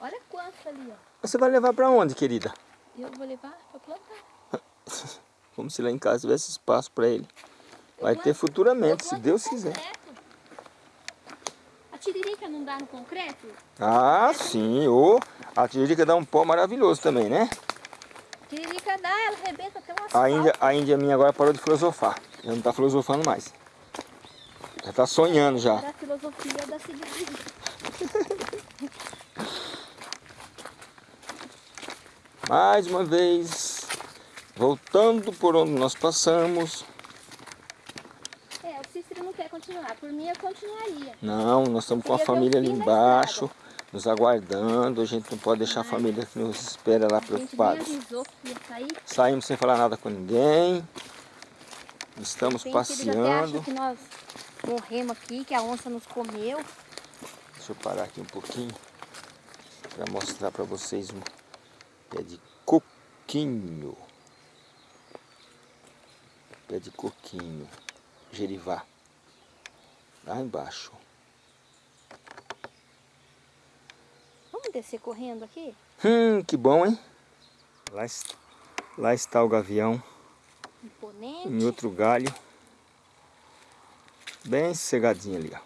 Olha quantos ali, ó. Você vai levar pra onde, querida? Eu vou levar pra plantar. [laughs] Como se lá em casa tivesse espaço pra ele. Vai ter futuramente, se Deus quiser. A tiririca não dá no concreto? Ah, sim. Oh, a tiririca dá um pó maravilhoso também, né? A tiririca dá, ela arrebenta até uma a índia, a índia minha agora parou de filosofar. Já não está filosofando mais. Já está sonhando já. A filosofia da cidade. [laughs] mais uma vez, voltando por onde nós passamos continuar. Por mim, eu continuaria. Não, nós estamos com a família ali embaixo, nos aguardando. A gente não pode deixar Ai. a família que nos espera lá preocupados. Saímos sem falar nada com ninguém. Estamos passeando. que nós morremos aqui, que a onça nos comeu. Deixa eu parar aqui um pouquinho para mostrar para vocês um pé de coquinho. Pé de coquinho, gerivá lá embaixo. Vamos descer correndo aqui? Hum, que bom, hein? Lá, lá está o gavião. Imponente. Em outro galho. Bem sossegadinho ali, ó.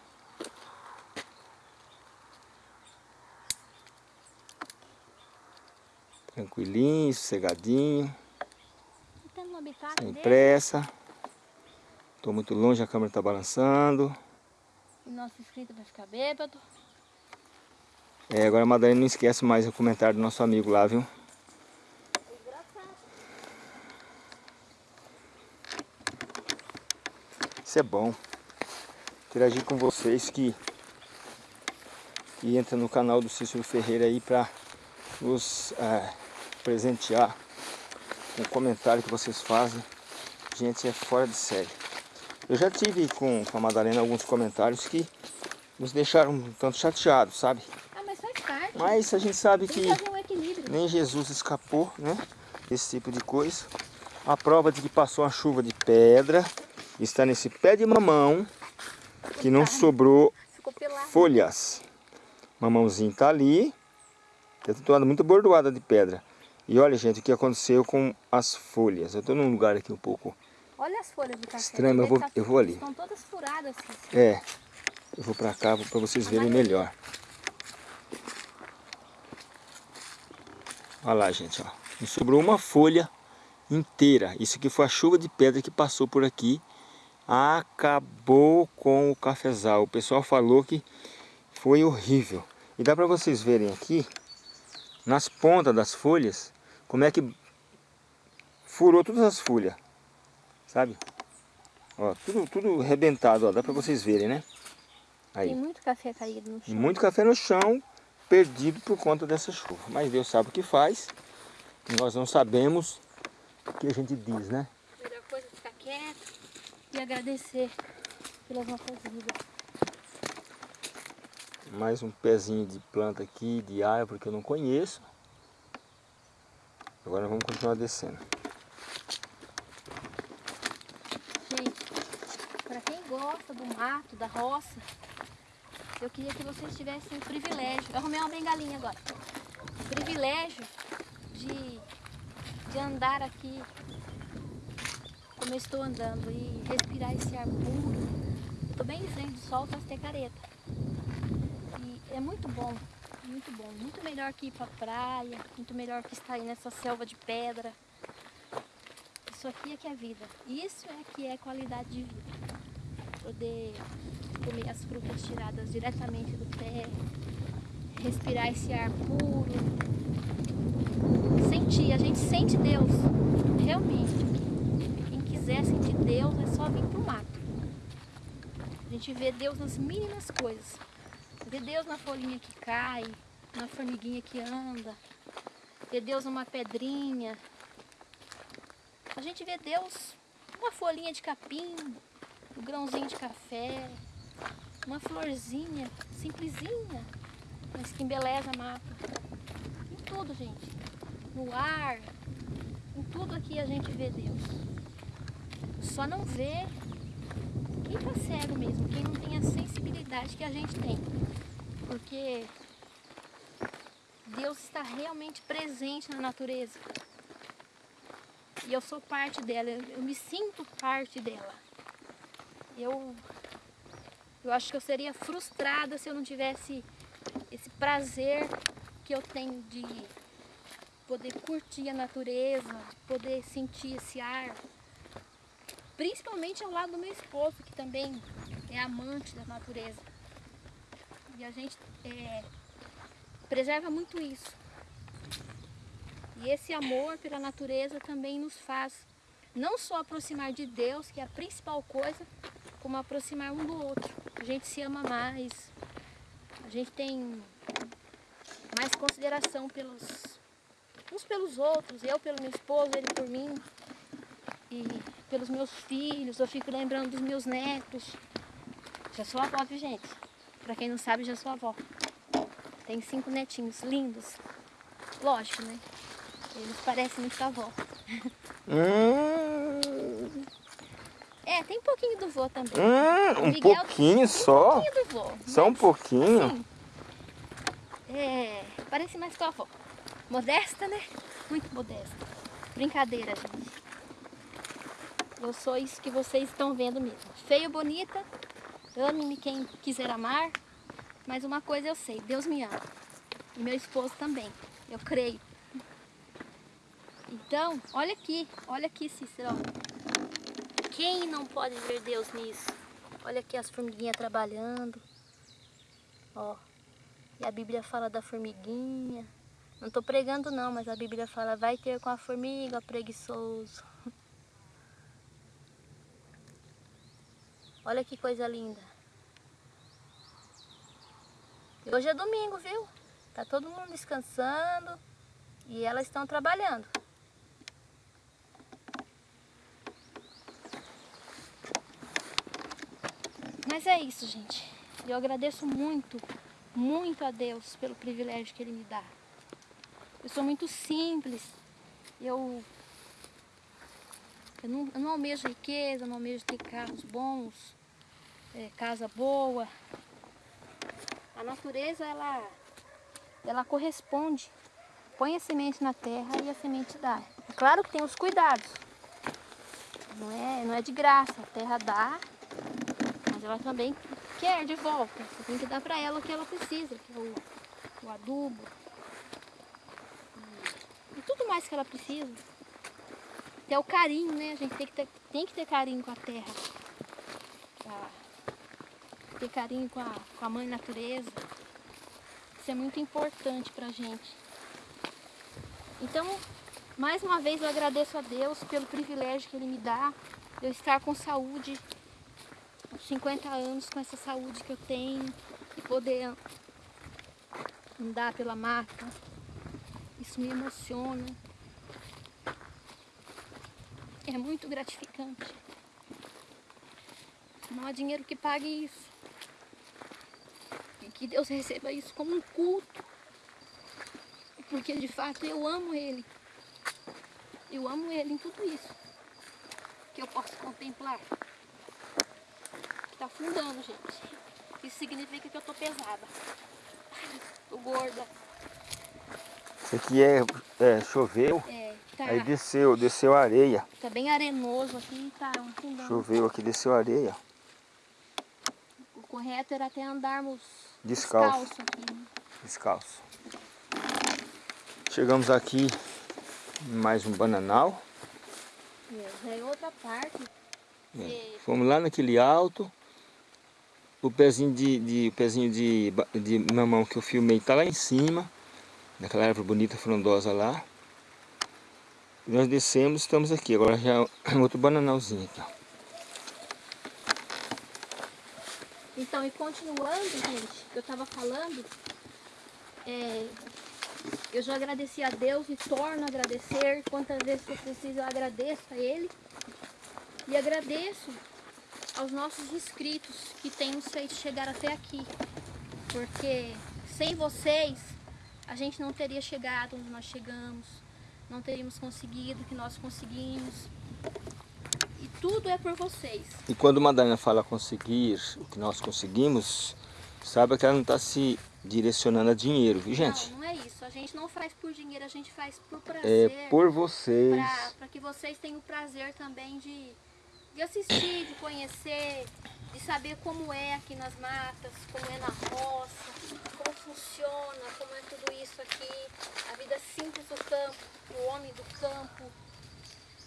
Tranquilinho, sossegadinho. Sem pressa. Estou muito longe, a câmera está balançando. O nosso inscrito vai ficar bêbado. É, agora a Madalena não esquece mais o comentário do nosso amigo lá, viu? Isso é bom. Interagir com vocês que, que entra no canal do Cícero Ferreira aí para nos é, presentear com o comentário que vocês fazem. Gente, é fora de série. Eu já tive com, com a Madalena alguns comentários que nos deixaram um tanto chateados, sabe? Ah, mas faz parte. Mas a gente sabe que um nem Jesus escapou, né? esse tipo de coisa. A prova de que passou uma chuva de pedra está nesse pé de mamão que não sobrou folhas. Mamãozinho está ali. Tem toda muito bordoada de pedra. E olha, gente, o que aconteceu com as folhas. Eu estou num lugar aqui um pouco Olha as folhas de café. Estranho, eu vou, eu vou ali. Estão todas furadas. Assim. É. Eu vou para cá para vocês verem melhor. Olha lá, gente, ó. Não sobrou uma folha inteira. Isso aqui foi a chuva de pedra que passou por aqui. Acabou com o cafezal. O pessoal falou que foi horrível. E dá para vocês verem aqui, nas pontas das folhas, como é que furou todas as folhas. Sabe? Ó, tudo, tudo arrebentado, ó. Dá para vocês verem, né? Aí. Tem muito café caído no chão. Muito café no chão, perdido por conta dessa chuva. Mas Deus sabe o que faz. Nós não sabemos o que a gente diz, né? A melhor coisa é ficar quieto e agradecer pelas nossas vidas. Mais um pezinho de planta aqui, de árvore que eu não conheço. Agora vamos continuar descendo. Gente, para gosta do mato, da roça, eu queria que vocês tivessem o privilégio, eu arrumei uma bengalinha agora, o privilégio de, de andar aqui como eu estou andando e respirar esse ar puro. Eu estou bem em frente do sol, faço ter careta. E é muito bom, muito bom. Muito melhor que ir para praia, muito melhor que estar aí nessa selva de pedra. Isso aqui é que é vida. Isso é que é qualidade de vida. Poder comer as frutas tiradas diretamente do pé, respirar esse ar puro, sentir, a gente sente Deus, realmente. Quem quiser sentir Deus é só vir pro mato. A gente vê Deus nas mínimas coisas. Vê Deus na folhinha que cai, na formiguinha que anda, vê Deus numa pedrinha. A gente vê Deus numa folhinha de capim, um grãozinho de café, uma florzinha simplesinha, mas que embeleza a mata. Em tudo, gente. No ar, em tudo aqui a gente vê Deus. Só não vê quem tá cego mesmo, quem não tem a sensibilidade que a gente tem. Porque Deus está realmente presente na natureza. E eu sou parte dela, eu me sinto parte dela. Eu eu acho que eu seria frustrada se eu não tivesse esse prazer que eu tenho de poder curtir a natureza, de poder sentir esse ar. Principalmente ao lado do meu esposo, que também é amante da natureza. E a gente é, preserva muito isso. E esse amor pela natureza também nos faz não só aproximar de Deus, que é a principal coisa, como aproximar um do outro. A gente se ama mais, a gente tem mais consideração pelos uns pelos outros, eu pelo meu esposo, ele por mim, e pelos meus filhos, eu fico lembrando dos meus netos. Já sou avó, viu gente? Pra quem não sabe, já sou avó. Tem cinco netinhos lindos. Lógico, né? Eles parecem muito avó. Hum. É, tem um pouquinho do vô também. Hum, um pouquinho só? Um pouquinho do vô. Só um pouquinho? Sim. É, parece mais com a avó. Modesta, né? Muito modesta. Brincadeira, gente. Eu sou isso que vocês estão vendo mesmo. Feio, bonita, ame-me quem quiser amar. Mas uma coisa eu sei, Deus me ama. E meu esposo também, eu creio. Então, olha aqui, olha aqui, Cícero. Quem não pode ver Deus nisso? Olha aqui as formiguinhas trabalhando. Ó. E a Bíblia fala da formiguinha. Não estou pregando não, mas a Bíblia fala, vai ter com a formiga preguiçoso. Olha que coisa linda. E hoje é domingo, viu? Tá todo mundo descansando e elas estão trabalhando. Mas é isso, gente. Eu agradeço muito, muito a Deus pelo privilégio que Ele me dá. Eu sou muito simples. Eu, eu, não, eu não almejo riqueza, não almejo ter carros bons, é, casa boa. A natureza, ela, ela corresponde. Põe a semente na terra e a semente dá. É claro que tem os cuidados. Não é, não é de graça. A terra dá, mas ela também quer de volta. Você tem que dar para ela o que ela precisa, que é o, o adubo. E, tudo mais que ela precisa. Até o carinho, né? A gente tem que ter, tem que ter carinho com a terra. Pra ter carinho com a, com a mãe natureza. Isso é muito importante pra gente. Então, mais uma vez eu agradeço a Deus pelo privilégio que Ele me dá de eu estar com saúde, 50 anos com essa saúde que eu tenho e poder andar pela mata. Isso me emociona. É muito gratificante. Não há dinheiro que pague isso. E que Deus receba isso como um culto. Porque de fato eu amo Ele. Eu amo Ele em tudo isso. Que eu posso contemplar tá afundando, gente. Isso significa que eu tô pesada. Tô gorda. Isso aqui é, é choveu, É, tá. aí desceu, desceu areia. Tá bem arenoso aqui, tá afundando. Choveu aqui, desceu areia. O correto era até andarmos Descalço. descalço aqui. né? Descalço. Chegamos aqui em mais um bananal. É, já é outra parte. É, que- Fomos lá naquele alto. O pezinho de, de, o pezinho de, de mamão que eu filmei tá lá em cima. Naquela árvore bonita, frondosa lá. Nós descemos, estamos aqui. Agora já é outro bananalzinho aqui, ó. Então, e continuando, gente, que eu tava falando, é, eu já agradeci a Deus e torno a agradecer. Quantas vezes eu preciso, eu agradeço a Ele. E agradeço aos nossos inscritos que têm nos feito chegar até aqui. Porque sem vocês, a gente não teria chegado onde nós chegamos, não teríamos conseguido o que nós conseguimos. E tudo é por vocês. E quando Madalena fala conseguir o que nós conseguimos, saiba que ela não está se direcionando a dinheiro, viu gente? Não, não é isso. A gente não faz por dinheiro, a gente faz por É prazer. por vocês. Para que vocês tenham o prazer também de, de assistir, de conhecer, de saber como é aqui nas matas, como é na roça, como funciona, como é tudo isso aqui, a vida simples do campo, o homem do campo,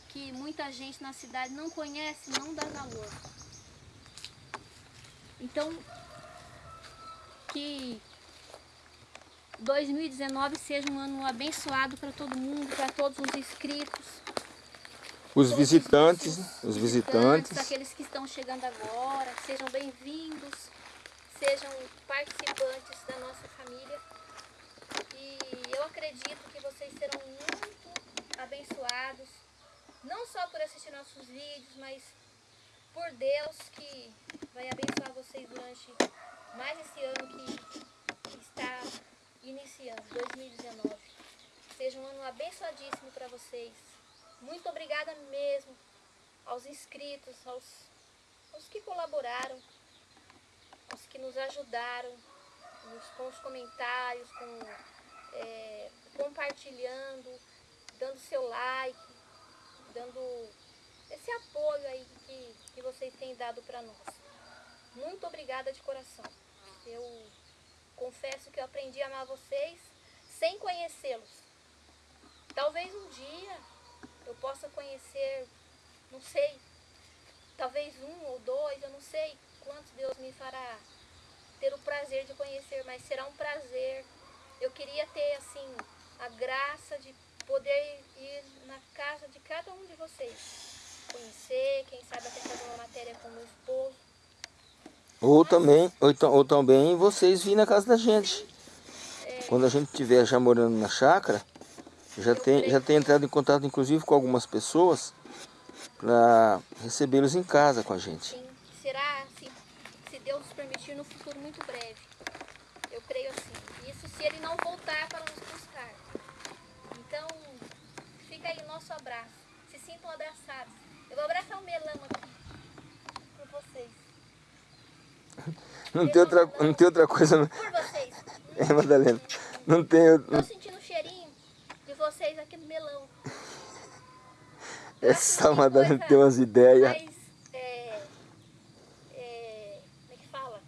que muita gente na cidade não conhece, não dá valor. Então, que 2019 seja um ano abençoado para todo mundo, para todos os inscritos. Os visitantes, os visitantes. aqueles que estão chegando agora, sejam bem-vindos, sejam participantes da nossa família. E eu acredito que vocês serão muito abençoados, não só por assistir nossos vídeos, mas por Deus que vai abençoar vocês durante mais esse ano que está iniciando, 2019. Seja um ano abençoadíssimo para vocês. Muito obrigada mesmo aos inscritos, aos, aos que colaboraram, aos que nos ajudaram nos- com os comentários, com, é, compartilhando, dando seu like, dando esse apoio aí que, que vocês têm dado para nós. Muito obrigada de coração. Eu confesso que eu aprendi a amar vocês sem conhecê-los. Talvez um dia eu possa conhecer, não sei, talvez um ou dois, eu não sei quantos Deus me fará ter o prazer de conhecer, mas será um prazer. Eu queria ter assim a graça de poder ir na casa de cada um de vocês, conhecer, quem sabe até fazer uma matéria com meu esposo. Ou também, ou, então- ou também vocês virem na casa da gente. Quando a gente estiver já morando na chácara, já tem, já tem entrado em contato inclusive com algumas pessoas para recebê-los em casa com a gente. Sim, será, se, se Deus nos permitir, no futuro muito breve. Eu creio assim. Isso se ele não voltar para nos buscar. Então, fica aí o nosso abraço. Se sintam abraçados. Eu vou abraçar o melão aqui por vocês. Não tem, outra, não tem outra coisa. Por vocês. É, Madalena. Não tem. Tô sentindo o cheirinho de vocês aqui no melão. Essa Madalena tem umas ideias. Mais, é, é, como é que fala?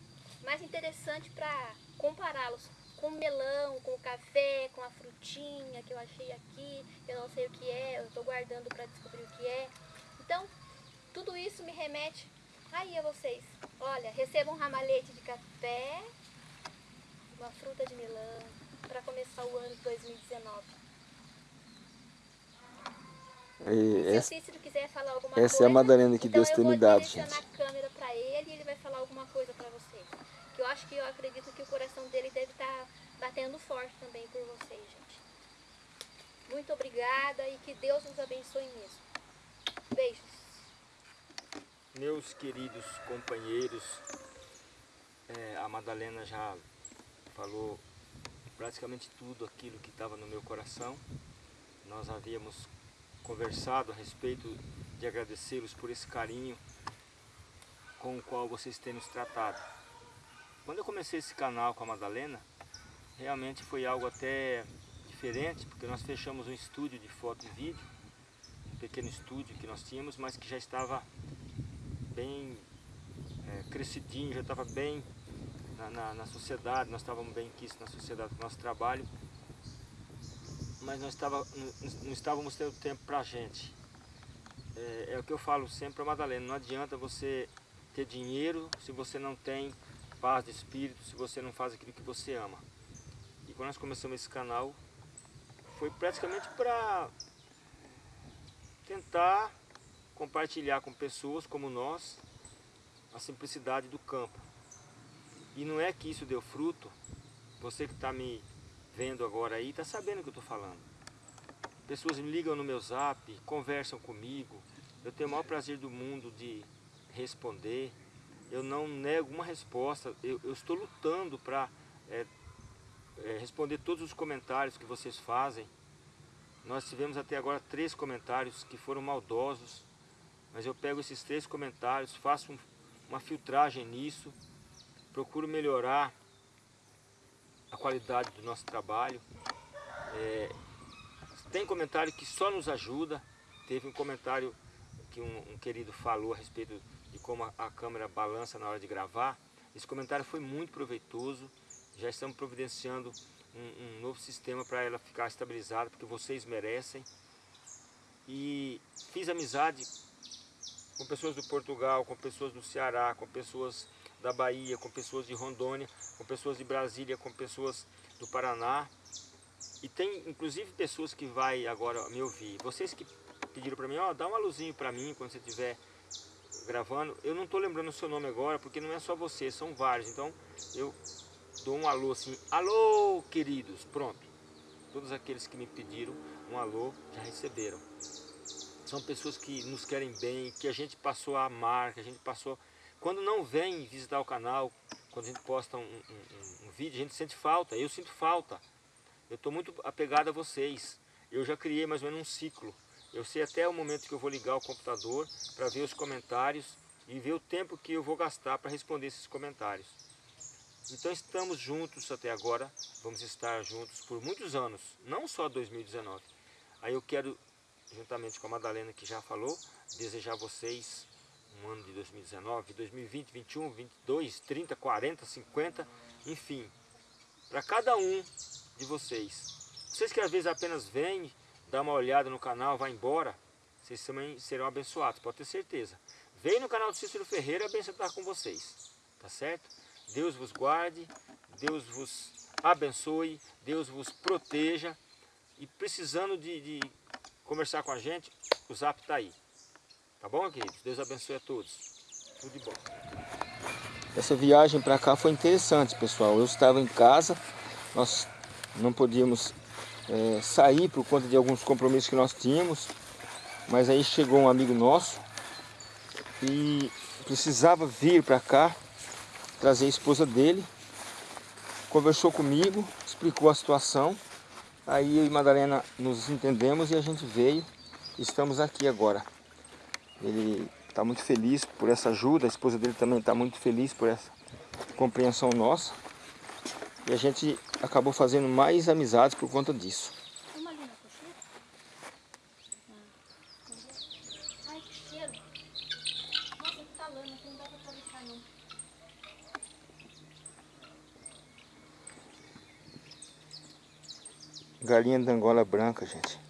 Mais interessante para compará-los com melão, com café, com a frutinha que eu achei aqui, eu não sei o que é, eu estou guardando para descobrir o que é. Então, tudo isso me remete aí a vocês. Olha, recebam um ramalhete de café, uma fruta de melão, para começar o ano de 2019. E Se essa, o Cícero quiser falar alguma essa coisa... é a Madalena que então Deus tem me eu dado, gente. a câmera para ele e ele vai falar alguma coisa para vocês. Que eu acho que eu acredito que o coração dele deve estar batendo forte também por vocês, gente. Muito obrigada e que Deus nos abençoe mesmo. Beijos. Meus queridos companheiros, é, a Madalena já falou praticamente tudo aquilo que estava no meu coração. Nós havíamos conversado a respeito de agradecê-los por esse carinho com o qual vocês têm nos tratado. Quando eu comecei esse canal com a Madalena, realmente foi algo até diferente, porque nós fechamos um estúdio de foto e vídeo, um pequeno estúdio que nós tínhamos, mas que já estava bem é, crescidinho, já estava bem na, na, na, sociedade, nós estávamos bem quistos na sociedade do nosso trabalho, mas nós estava, não, não estávamos tendo tempo para a gente. É, é o que eu falo sempre para Madalena, não adianta você ter dinheiro se você não tem paz de espírito, se você não faz aquilo que você ama. E quando nós começamos esse canal, foi praticamente para tentar compartilhar com pessoas como nós a simplicidade do campo. E não é que isso deu fruto, você que está me vendo agora aí, está sabendo o que eu estou falando. Pessoas me ligam no meu zap, conversam comigo, eu tenho o maior prazer do mundo de responder, eu não nego uma resposta, eu, eu estou lutando para é, é, responder todos os comentários que vocês fazem. Nós tivemos até agora três comentários que foram maldosos, mas eu pego esses três comentários, faço um, uma filtragem nisso, procuro melhorar a qualidade do nosso trabalho. É, tem comentário que só nos ajuda, teve um comentário que um, um querido falou a respeito de como a, a câmera balança na hora de gravar. Esse comentário foi muito proveitoso, já estamos providenciando um, um novo sistema para ela ficar estabilizada, porque vocês merecem. E fiz amizade com pessoas do Portugal, com pessoas do Ceará, com pessoas da Bahia, com pessoas de Rondônia, com pessoas de Brasília, com pessoas do Paraná. E tem inclusive pessoas que vai agora me ouvir. Vocês que pediram para mim, ó, dá uma luzinha para mim quando você estiver gravando. Eu não estou lembrando o seu nome agora, porque não é só você, são vários. Então eu dou um alô assim, alô queridos, pronto. Todos aqueles que me pediram um alô já receberam. São pessoas que nos querem bem, que a gente passou a amar, que a gente passou... Quando não vem visitar o canal, quando a gente posta um, um, um vídeo, a gente sente falta, eu sinto falta. Eu estou muito apegado a vocês. Eu já criei mais ou menos um ciclo. Eu sei até o momento que eu vou ligar o computador para ver os comentários e ver o tempo que eu vou gastar para responder esses comentários. Então estamos juntos até agora, vamos estar juntos por muitos anos, não só 2019. Aí eu quero, juntamente com a Madalena que já falou, desejar a vocês um ano de 2019, 2020, 21, 22, 30, 40, 50, enfim, para cada um de vocês. Vocês que às vezes apenas vêm, dá uma olhada no canal, vai embora, vocês também serão abençoados, pode ter certeza. Vem no canal do Cícero Ferreira, a bênção está com vocês, tá certo? Deus vos guarde, Deus vos abençoe, Deus vos proteja. E precisando de, de conversar com a gente, o zap está aí. Tá bom, queridos? Deus abençoe a todos. Tudo de bom. Essa viagem para cá foi interessante, pessoal. Eu estava em casa, nós não podíamos é, sair por conta de alguns compromissos que nós tínhamos. Mas aí chegou um amigo nosso e precisava vir para cá trazer a esposa dele, conversou comigo, explicou a situação Aí eu e Madalena nos entendemos e a gente veio. Estamos aqui agora. Ele está muito feliz por essa ajuda, a esposa dele também está muito feliz por essa compreensão nossa. E a gente acabou fazendo mais amizades por conta disso. Uma ali na cocheira? Ah. Ai, que cheiro. Nossa, que tá lama, aqui não dá pra atravessar não. Galinha de Angola branca, gente.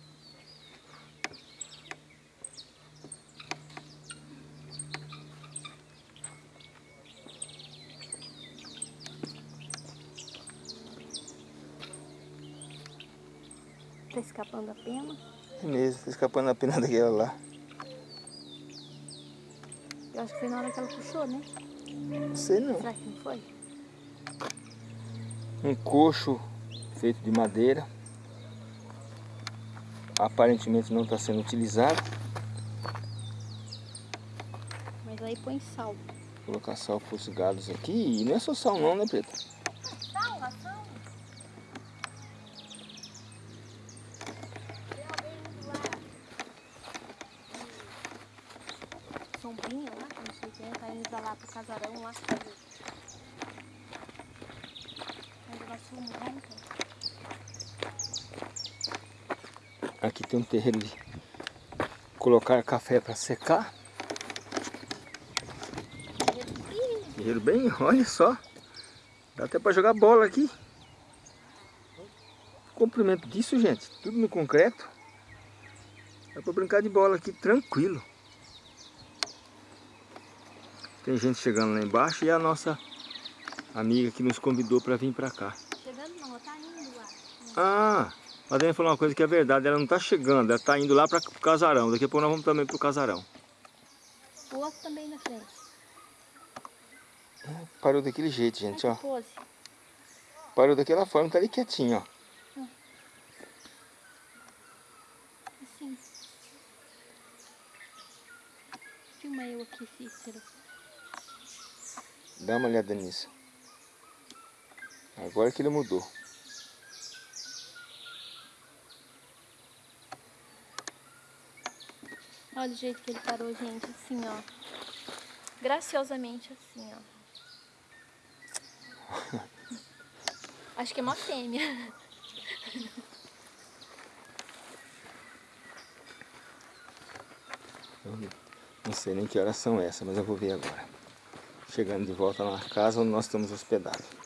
Tá escapando a pena. É mesmo, tá escapando a pena daquela lá. Eu acho que foi na hora que ela puxou, né? Não sei não. Será que não foi? Um coxo feito de madeira. Aparentemente não está sendo utilizado. Mas aí põe sal. Vou colocar sal para os gados aqui. E não é só sal não, né, Preta? Sal, ração? Sombrinha lá, não sei quem, tá indo pra lá pro casarão lá. Mas ela sumou, então. Aqui um terreiro de colocar café para secar. Terreiro bem, olha só. Dá até para jogar bola aqui. Comprimento disso, gente. Tudo no concreto. Dá para brincar de bola aqui tranquilo. Tem gente chegando lá embaixo e a nossa amiga que nos convidou para vir para cá. Chegando não, tá indo lá. Ah, a Madalena falou uma coisa que é verdade, ela não está chegando, ela está indo lá para o casarão. Daqui a pouco nós vamos também para o casarão. O outro também na frente. Parou daquele jeito, gente, ó. Essa pose. Parou daquela forma, tá ali quietinho, ó. Assim. Filma eu aqui, Cícero. Dá uma olhada nisso. Agora que ele mudou. Olha o jeito que ele parou, gente. Assim, ó. Graciosamente assim, ó. [laughs] Acho que é uma fêmea. Não sei nem que horas são essas, mas eu vou ver agora. Chegando de volta na casa onde nós estamos hospedados.